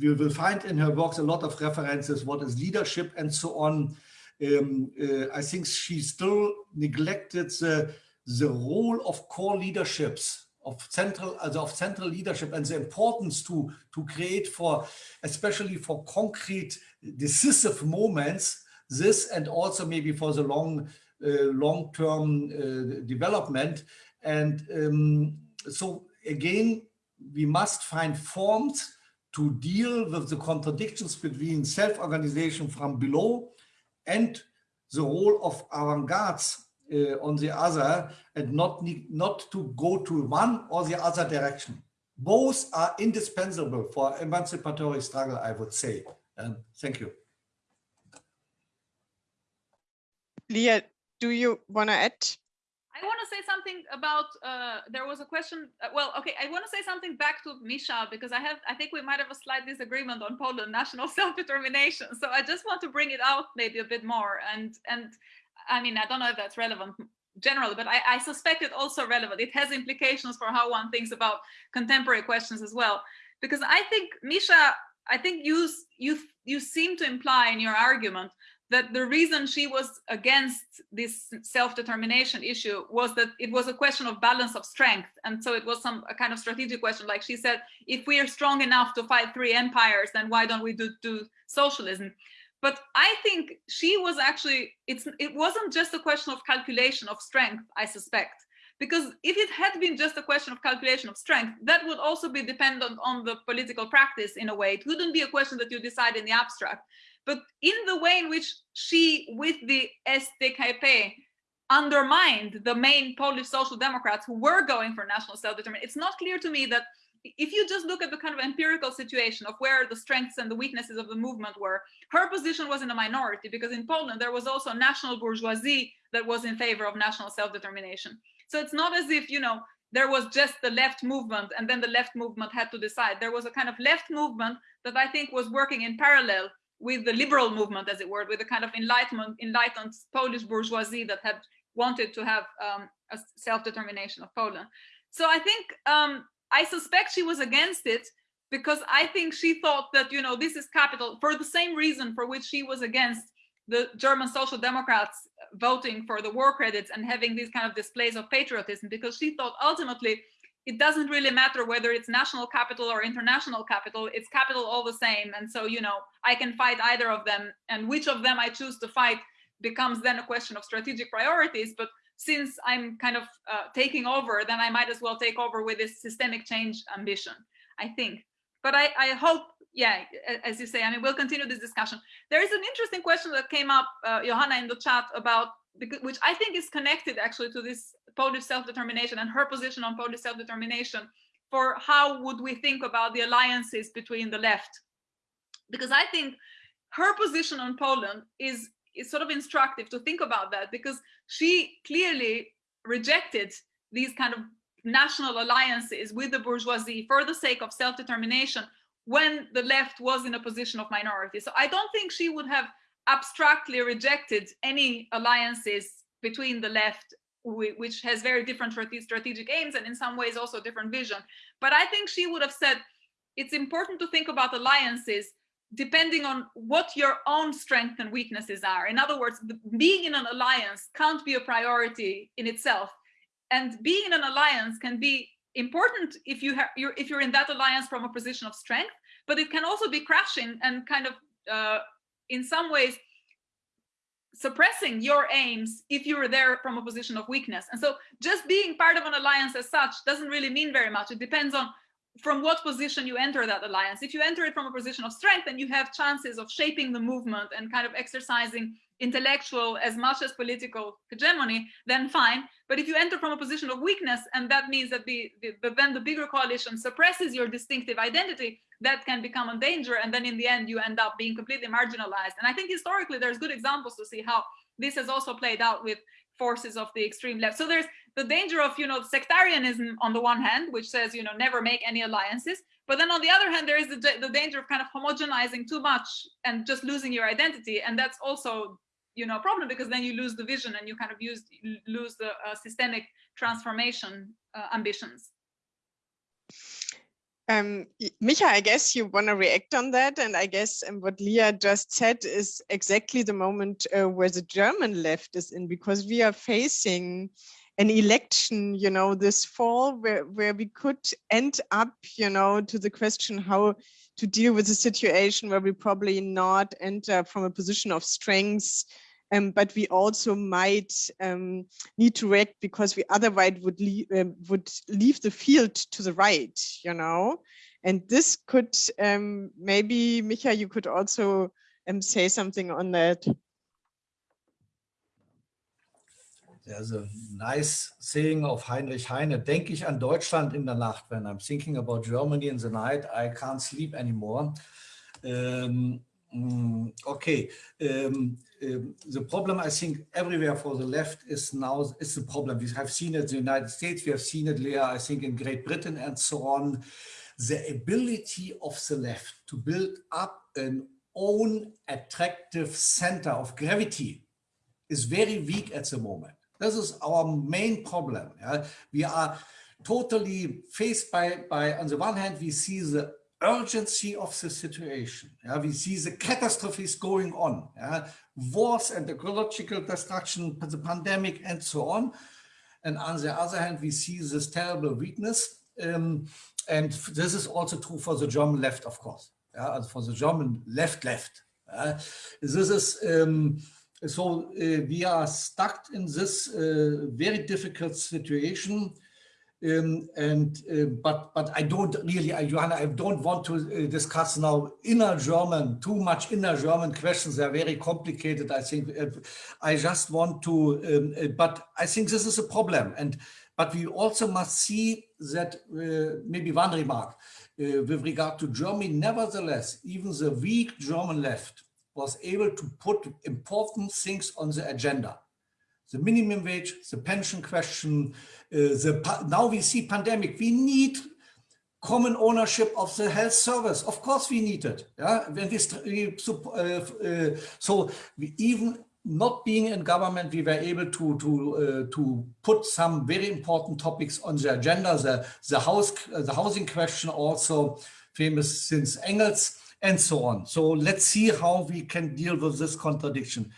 [SPEAKER 5] we will find in her works a lot of references, what is leadership and so on. Um, uh, I think she still neglected the, the role of core leaderships of central, also of central leadership and the importance to, to create for, especially for concrete decisive moments, this and also maybe for the long, uh, long-term uh, development. And um, so again, we must find forms to deal with the contradictions between self-organization from below and the role of avant-gardes uh, on the other and not need, not to go to one or the other direction. Both are indispensable for emancipatory struggle, I would say. Um, thank you.
[SPEAKER 2] Lea, do you want to add?
[SPEAKER 3] I want to say something about, uh, there was a question, uh, well, okay, I want to say something back to Misha, because I have, I think we might have a slight disagreement on Poland national self-determination. So I just want to bring it out maybe a bit more. And, and I mean, I don't know if that's relevant generally, but I, I suspect it also relevant. It has implications for how one thinks about contemporary questions as well. Because I think, Misha, I think you, you, you seem to imply in your argument that the reason she was against this self-determination issue was that it was a question of balance of strength. And so it was some a kind of strategic question. Like she said, if we are strong enough to fight three empires, then why don't we do, do socialism? But I think she was actually, it's, it wasn't just a question of calculation of strength, I suspect. Because if it had been just a question of calculation of strength, that would also be dependent on the political practice in a way. It wouldn't be a question that you decide in the abstract. But in the way in which she, with the SDKP, undermined the main Polish social democrats who were going for national self-determination, it's not clear to me that if you just look at the kind of empirical situation of where the strengths and the weaknesses of the movement were, her position was in a minority because in Poland there was also a national bourgeoisie that was in favor of national self-determination. So it's not as if, you know, there was just the left movement and then the left movement had to decide. There was a kind of left movement that I think was working in parallel with the liberal movement, as it were, with the kind of enlightenment, enlightened Polish bourgeoisie that had wanted to have um, a self-determination of Poland. So I think um, I suspect she was against it because I think she thought that, you know, this is capital for the same reason for which she was against the German Social Democrats voting for the war credits and having these kind of displays of patriotism, because she thought ultimately it doesn't really matter whether it's national capital or international capital, it's capital all the same. And so, you know, I can fight either of them and which of them I choose to fight becomes then a question of strategic priorities. But since I'm kind of uh, taking over, then I might as well take over with this systemic change ambition, I think. But I, I hope, yeah, as you say, I mean, we'll continue this discussion. There is an interesting question that came up, uh, Johanna, in the chat about, which I think is connected actually to this Polish self-determination and her position on Polish self-determination for how would we think about the alliances between the left. Because I think her position on Poland is is sort of instructive to think about that because she clearly rejected these kind of national alliances with the bourgeoisie for the sake of self-determination when the left was in a position of minority. So I don't think she would have abstractly rejected any alliances between the left which has very different strategic aims and in some ways also different vision. But I think she would have said it's important to think about alliances depending on what your own strengths and weaknesses are. In other words, being in an alliance can't be a priority in itself. And being in an alliance can be important if you have you're if you're in that alliance from a position of strength, but it can also be crashing and kind of uh, in some ways suppressing your aims if you were there from a position of weakness. And so just being part of an alliance as such doesn't really mean very much. It depends on from what position you enter that alliance. If you enter it from a position of strength, then you have chances of shaping the movement and kind of exercising intellectual as much as political hegemony, then fine. But if you enter from a position of weakness, and that means that the, the, then the bigger coalition suppresses your distinctive identity, that can become a danger. And then in the end, you end up being completely marginalized. And I think historically, there's good examples to see how this has also played out with forces of the extreme left. So there's the danger of, you know, sectarianism on the one hand, which says, you know, never make any alliances. But then on the other hand, there is the, the danger of kind of homogenizing too much and just losing your identity. And that's also, you know, a problem because then you lose the vision and you kind of use, lose the uh, systemic transformation uh, ambitions.
[SPEAKER 2] Um, Micha, I guess you want to react on that. And I guess um, what Lea just said is exactly the moment uh, where the German left is in, because we are facing an election, you know, this fall where, where we could end up, you know, to the question how to deal with a situation where we probably not enter from a position of strength, um, but we also might um, need to react because we otherwise would, leave, um, would leave the field to the right, you know. And this could um, maybe, Micha, you could also um, say something on that.
[SPEAKER 5] There's a nice saying of Heinrich Heine, denke ich an Deutschland in der Nacht. When I'm thinking about Germany in the night, I can't sleep anymore. Um, okay, um, the problem I think everywhere for the left is now is the problem. We have seen it in the United States, we have seen it, Lea, I think in Great Britain and so on. The ability of the left to build up an own attractive center of gravity is very weak at the moment. This is our main problem. Yeah? We are totally faced by, by, on the one hand, we see the urgency of the situation. Yeah? We see the catastrophes going on, yeah? wars and ecological destruction, the pandemic and so on. And on the other hand, we see this terrible weakness. Um, and this is also true for the German left, of course, yeah? for the German left left. Uh, this is um, so uh, we are stuck in this uh, very difficult situation. Um, and uh, but but I don't really, Johanna, I don't want to uh, discuss now inner German, too much inner German questions. They're very complicated. I think uh, I just want to, um, uh, but I think this is a problem. And but we also must see that maybe one remark with regard to Germany. Nevertheless, even the weak German left was able to put important things on the agenda. The minimum wage, the pension question, uh, the now we see pandemic. We need common ownership of the health service. Of course, we need it. Yeah, when we uh, uh, so we even not being in government, we were able to to uh, to put some very important topics on the agenda. The the house the housing question also famous since Engels and so on. So let's see how we can deal with this contradiction.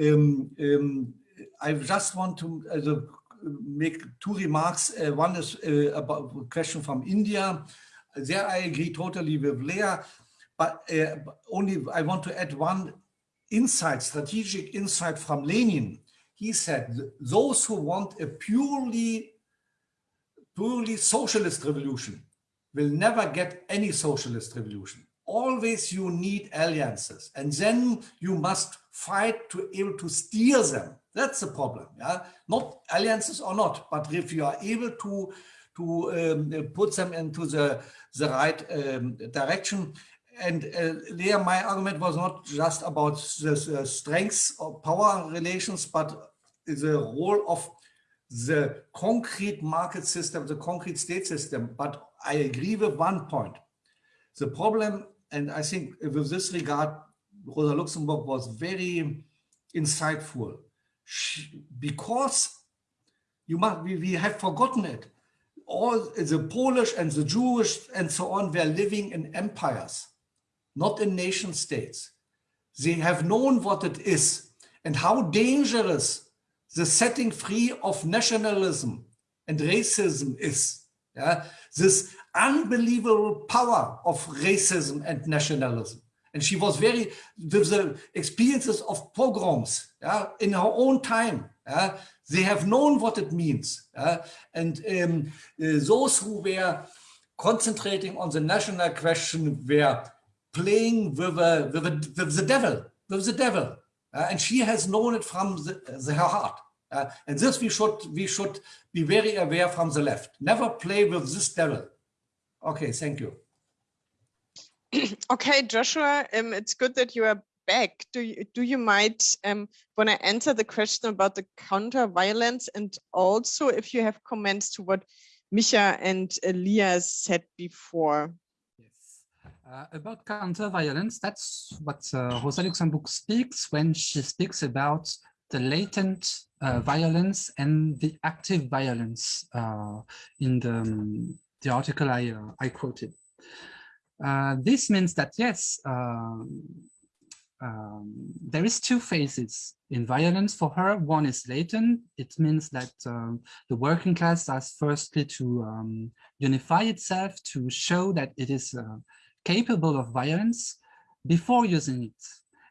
[SPEAKER 5] Um, um, I just want to uh, make two remarks. Uh, one is uh, about a question from India. There I agree totally with Lea, but uh, only I want to add one insight, strategic insight from Lenin. He said, those who want a purely, purely socialist revolution will never get any socialist revolution always you need alliances and then you must fight to able to steer them that's the problem yeah? Not alliances or not but if you are able to to um, put them into the the right um, direction and uh, there my argument was not just about the, the strengths or power relations but the role of the concrete market system the concrete state system. But i agree with one point. The problem and I think with this regard, Rosa Luxemburg was very insightful because you must, we, we have forgotten it. All the Polish and the Jewish and so on were living in empires, not in nation states. They have known what it is and how dangerous the setting free of nationalism and racism is. Yeah? This unbelievable power of racism and nationalism. And she was very, with the experiences of pogroms yeah, in her own time, yeah, they have known what it means. Yeah, and um, those who were concentrating on the national question were playing with, with, with the devil, with the devil. Uh, and she has known it from the, the, her heart. Uh, and this we should we should be very aware from the left. Never play with this devil. Okay, thank you.
[SPEAKER 2] okay, Joshua, um, it's good that you are back. Do you do you might um, want to answer the question about the counter violence and also if you have comments to what Micha and Lea said before?
[SPEAKER 4] Yes, uh, about counter violence, that's what uh, Rosa Luxemburg speaks when she speaks about the latent uh, violence and the active violence uh, in the um, the article I, uh, I quoted. Uh, this means that, yes, um, um, there is two phases in violence for her. One is latent. It means that um, the working class has firstly to um, unify itself to show that it is uh, capable of violence before using it.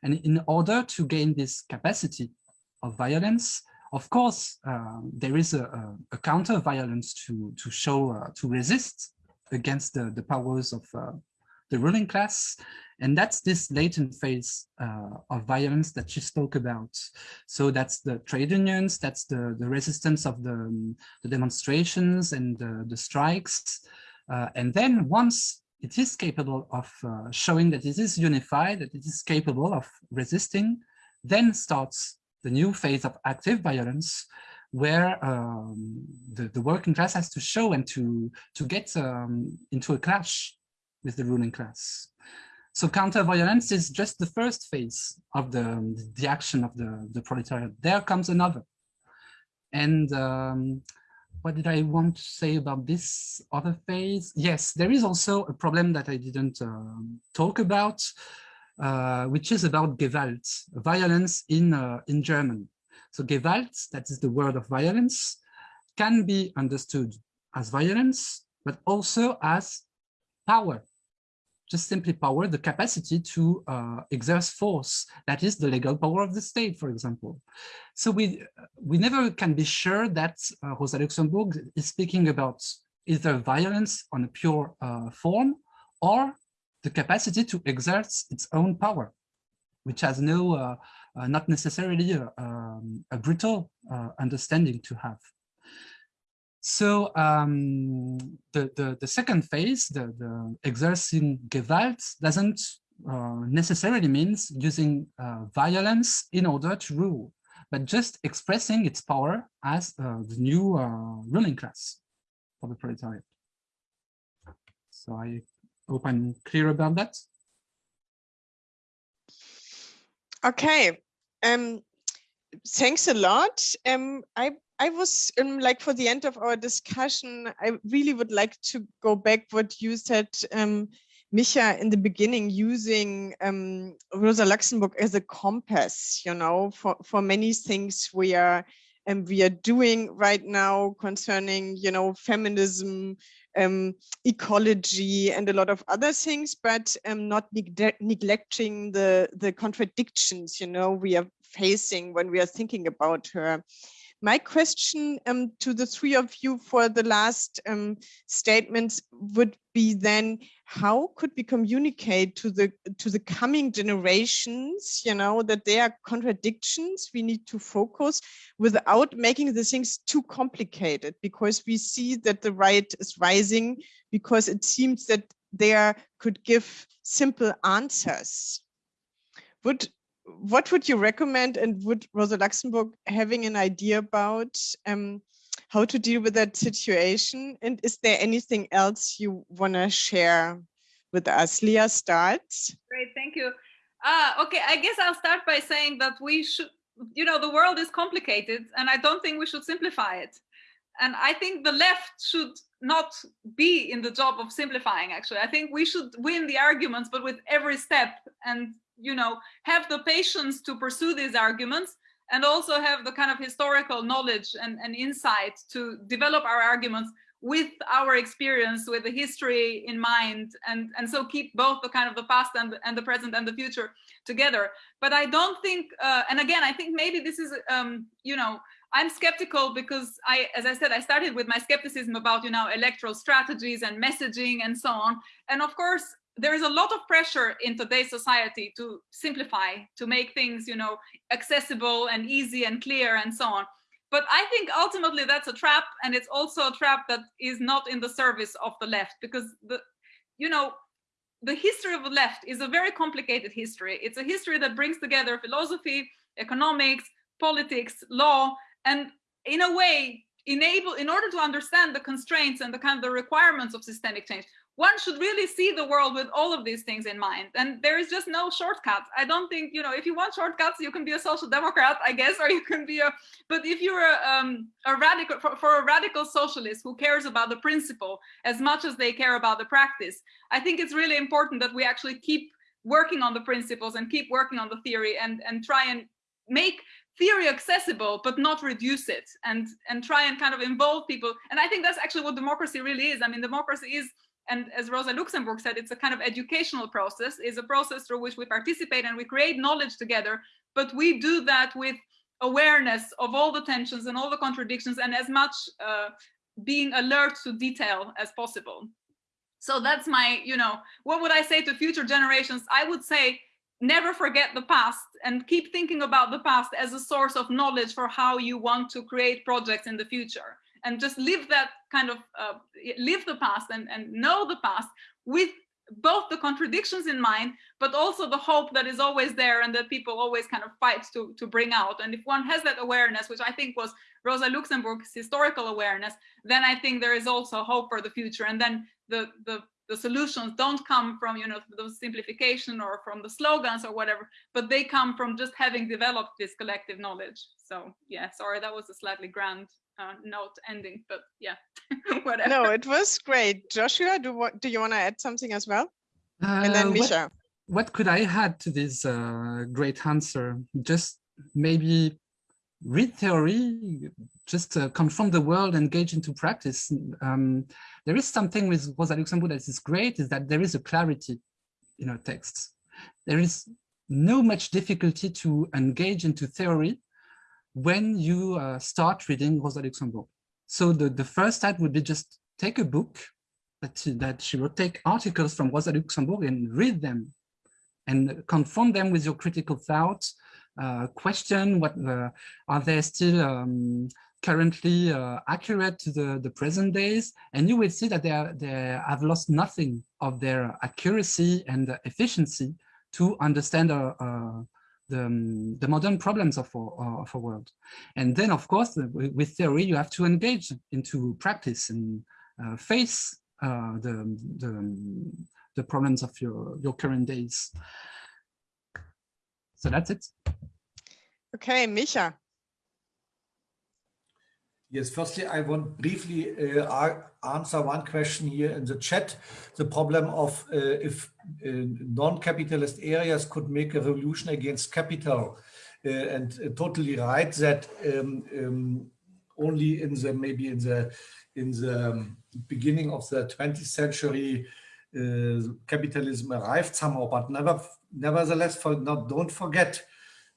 [SPEAKER 4] And in order to gain this capacity of violence, of course, uh, there is a, a, a counter violence to, to show, uh, to resist against the, the powers of uh, the ruling class. And that's this latent phase uh, of violence that she spoke about. So that's the trade unions, that's the, the resistance of the, um, the demonstrations and the, the strikes. Uh, and then once it is capable of uh, showing that it is unified, that it is capable of resisting, then starts the new phase of active violence, where um, the, the working class has to show and to, to get um, into a clash with the ruling class. So counter-violence is just the first phase of the, the action of the, the proletariat. There comes another. And um, what did I want to say about this other phase? Yes, there is also a problem that I didn't uh, talk about, uh, which is about Gewalt, violence in, uh, in German. So Gewalt, that is the word of violence, can be understood as violence, but also as power just simply power, the capacity to uh, exert force. That is the legal power of the state, for example. So we, we never can be sure that uh, Rosa Luxemburg is speaking about either violence on a pure uh, form or the capacity to exert its own power, which has no, uh, uh, not necessarily a, um, a brutal uh, understanding to have. So um, the, the, the, second phase, the, the exerting Gewalt, doesn't uh, necessarily means using uh, violence in order to rule, but just expressing its power as uh, the new uh, ruling class for the proletariat. So I hope I'm clear about that.
[SPEAKER 2] Okay. Um, thanks a lot. Um, I I was um, like for the end of our discussion, I really would like to go back what you said, um, Micha, in the beginning, using um, Rosa Luxemburg as a compass, you know, for, for many things we are and um, we are doing right now concerning, you know, feminism, um, ecology and a lot of other things, but um, not neg neglecting the, the contradictions, you know, we are facing when we are thinking about her. My question um, to the three of you for the last um, statements would be then, how could we communicate to the to the coming generations, you know, that there are contradictions we need to focus without making the things too complicated because we see that the right is rising because it seems that there could give simple answers. Would what would you recommend and would Rosa Luxemburg having an idea about um, how to deal with that situation? And is there anything else you want to share with us? Lea starts.
[SPEAKER 3] Great, thank you. Uh, okay, I guess I'll start by saying that we should, you know, the world is complicated and I don't think we should simplify it. And I think the left should not be in the job of simplifying, actually. I think we should win the arguments, but with every step and you know, have the patience to pursue these arguments and also have the kind of historical knowledge and, and insight to develop our arguments with our experience with the history in mind and and so keep both the kind of the past and, and the present and the future together. But i don't think uh, and again i think maybe this is um you know i'm skeptical because i as i said i started with my skepticism about you know electoral strategies and messaging and so on. And of course there is a lot of pressure in today's society to simplify, to make things, you know, accessible and easy and clear and so on. But I think ultimately that's a trap, and it's also a trap that is not in the service of the left because the, you know, the history of the left is a very complicated history. It's a history that brings together philosophy, economics, politics, law, and in a way enable in order to understand the constraints and the kind of the requirements of systemic change one should really see the world with all of these things in mind. And there is just no shortcut i don't think you know if you want shortcuts you can be a social democrat i guess or you can be a but if you're a, um, a radical for, for a radical socialist who cares about the principle as much as they care about the practice i think it's really important that we actually keep working on the principles and keep working on the theory and and try and make theory accessible but not reduce it and and try and kind of involve people. And i think that's actually what democracy really is. I mean democracy is and as rosa luxemburg said it's a kind of educational process is a process through which we participate and we create knowledge together. But we do that with awareness of all the tensions and all the contradictions and as much uh, being alert to detail as possible. So that's my you know what would i say to future generations? I would say never forget the past and keep thinking about the past as a source of knowledge for how you want to create projects in the future and just live that kind of uh, live the past and, and know the past with both the contradictions in mind but also the hope that is always there and that people always kind of fight to to bring out. And if one has that awareness which i think was rosa luxemburg's historical awareness then i think there is also hope for the future. And then the the the solutions don't come from you know the simplification or from the slogans or whatever but they come from just having developed this collective knowledge. So yeah sorry that was a slightly grand uh, note ending but yeah whatever
[SPEAKER 2] No, it was great. Joshua, do what do you want to add something as well? And then
[SPEAKER 4] Uh, what- what could I add to this uh, great answer? Just maybe read theory, just uh, confront the world, engage into practice. Um, there is something with Rosa Luxemburg that is great, is that there is a clarity in her texts. There is no much difficulty to engage into theory when you uh, start reading Rosa Luxemburg. So the, the first step would be just take a book that she, that she wrote, take articles from Rosa Luxemburg and read them and confront them with your critical thoughts, uh, question what the, are they still um, currently uh, accurate to the, the present days, and you will see that they, are, they have lost nothing of their accuracy and efficiency to understand uh, uh, the, um, the modern problems of our, of our world. And then, of course, with theory, you have to engage into practice and uh, face uh, the, the, the problems of your, your current days. So that's it.
[SPEAKER 2] Okay, Micha.
[SPEAKER 5] Yes, firstly, I want briefly uh, answer one question here in the chat. The problem of uh, if uh, non-capitalist areas could make a revolution against capital. Uh, and uh, totally right that um, um, only in the maybe in the in the um, beginning of the 20th century uh, capitalism arrived somehow, but never nevertheless for not don't forget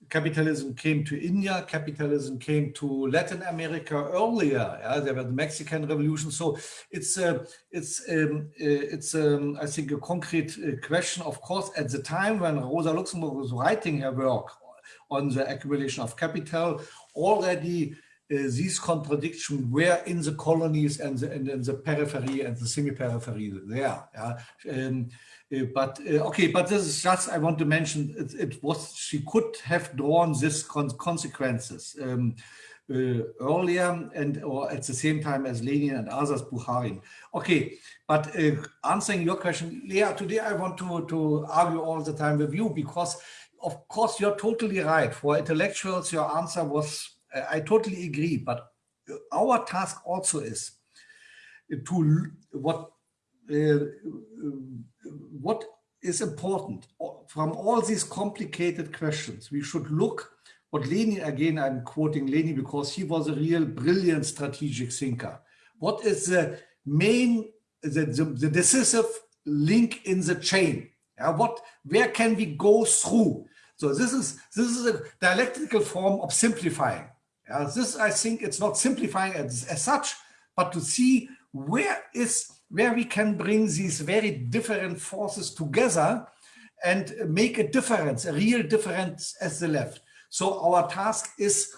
[SPEAKER 5] capitalism came to India, capitalism came to Latin America earlier. Yeah, there was the Mexican Revolution. So it's a, it's um, uh, it's um, I think a concrete uh, question. Of course, at the time when Rosa Luxemburg was writing her work on the accumulation of capital, already uh, these contradictions were in the colonies and the, and the periphery and the semi-periphery there. Yeah. Um, uh, but uh, okay, but this is just I want to mention it, it was she could have drawn this con consequences um, uh, earlier and or at the same time as Lenin and others, Bukharin. Okay, but uh, answering your question, Lea, today I want to to argue all the time with you because of course you're totally right. For intellectuals, your answer was I totally agree, but our task also is to what uh, Uh, what is important from all these complicated questions. We should look what Lenin, again, I'm quoting Lenin because he was a real brilliant strategic thinker. What is the main, the, the, the decisive link in the chain? Yeah, what, where can we go through? So this is, this is a dialectical form of simplifying. This, I think it's not simplifying as, as such, but to see where is where we can bring these very different forces together and make a difference, a real difference as the left. So our task is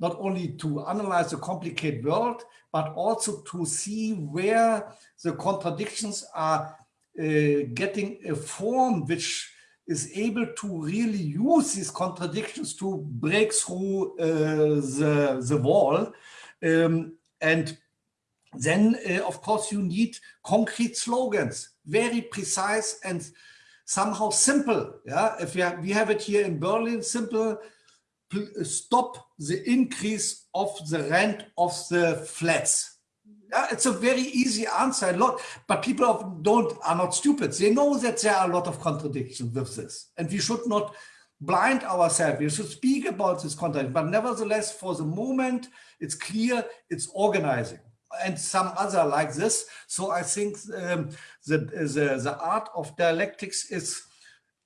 [SPEAKER 5] not only to analyze the complicated world, but also to see where the contradictions are uh, getting a form which is able to really use these contradictions to break through uh, the, the wall. Um, and then uh, of course you need concrete slogans, very precise and somehow simple. Yeah, if we have, we have it here in Berlin, simple, stop the increase of the rent of the flats. Yeah, it's a very easy answer. A lot, but people don't are not stupid. They know that there are a lot of contradictions with this, and we should not blind ourselves. We should speak about this content, but nevertheless, for the moment, it's clear it's organizing and some other like this. So I think um, the, the, the art of dialectics is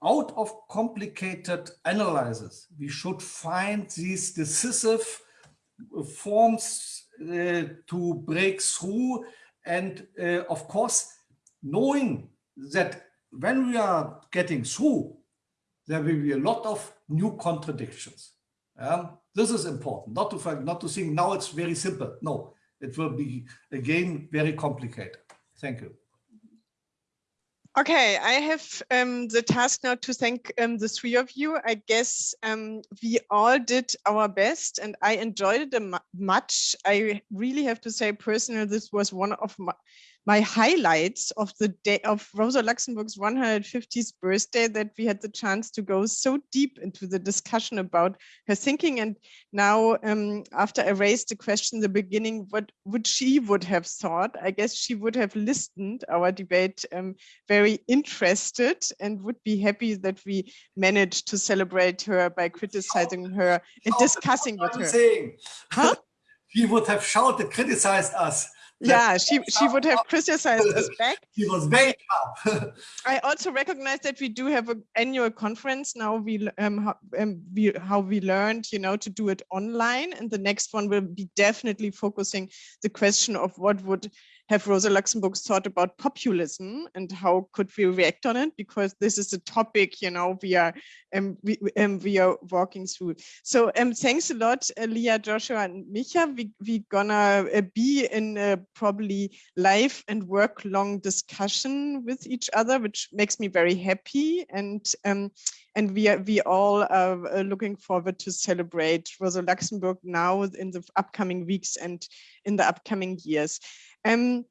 [SPEAKER 5] out of complicated analysis. We should find these decisive forms uh, to break through. And uh, of course, knowing that when we are getting through, there will be a lot of new contradictions. Um, this is important, not to, not to think now it's very simple. No, it will be, again, very complicated. Thank you.
[SPEAKER 2] Okay, I have um, the task now to thank um, the three of you. I guess um, we all did our best and I enjoyed it much. I really have to say personally, this was one of my, my highlights of the day of Rosa Luxemburg's 150th birthday that we had the chance to go so deep into the discussion about her thinking. And now, um, after I raised the question in the beginning, what would she would have thought? I guess she would have listened our debate um, very interested and would be happy that we managed to celebrate her by criticizing her and discussing with her.
[SPEAKER 5] Saying. Huh? He would have shouted, criticized us
[SPEAKER 2] yeah, she she would have criticized us back.
[SPEAKER 5] She was very calm.
[SPEAKER 2] I also recognize that we do have an annual conference now. We um, how, um we how we learned, you know, to do it online, and the next one will be definitely focusing the question of what would have Rosa Luxemburg thought about populism and how could we react on it? Because this is a topic, you know, we are um, we, um, we are walking through. So um, thanks a lot, uh, Lea, Joshua, and Micha. We we gonna uh, be in a probably live and work long discussion with each other, which makes me very happy. And um, and we are we all are uh, looking forward to celebrate Rosa Luxemburg now in the upcoming weeks and in the upcoming years. Um,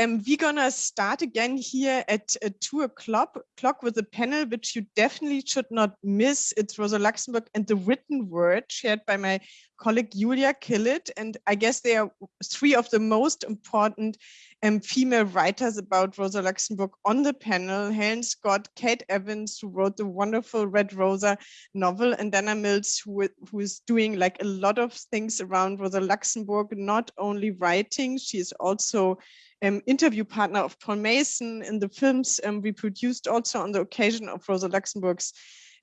[SPEAKER 2] um, we're gonna start again here at uh, two o'clock clock with a panel which you definitely should not miss. It's Rosa Luxemburg and the written word shared by my colleague Julia Killet. And I guess they are three of the most important um, female writers about Rosa Luxemburg on the panel, Helen Scott, Kate Evans, who wrote the wonderful Red Rosa novel, and Dana Mills, who, who is doing like a lot of things around Rosa Luxemburg, not only writing, she is also um, interview partner of Paul Mason in the films um, we produced also on the occasion of Rosa Luxemburg's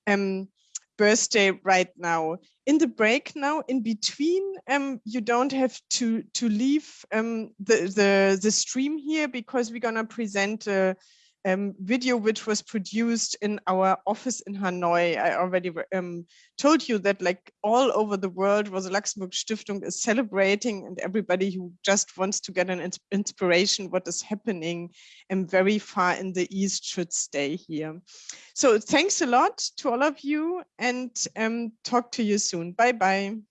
[SPEAKER 2] um, birthday right now. In the break now, in between, um, you don't have to to leave um, the, the, the stream here because we're gonna present a um, video which was produced in our office in Hanoi. I already um, told you that like all over the world, Rosa Luxemburg Stiftung is celebrating and everybody who just wants to get an inspiration what is happening and very far in the East should stay here. So thanks a lot to all of you and um, talk to you soon. Bye-bye.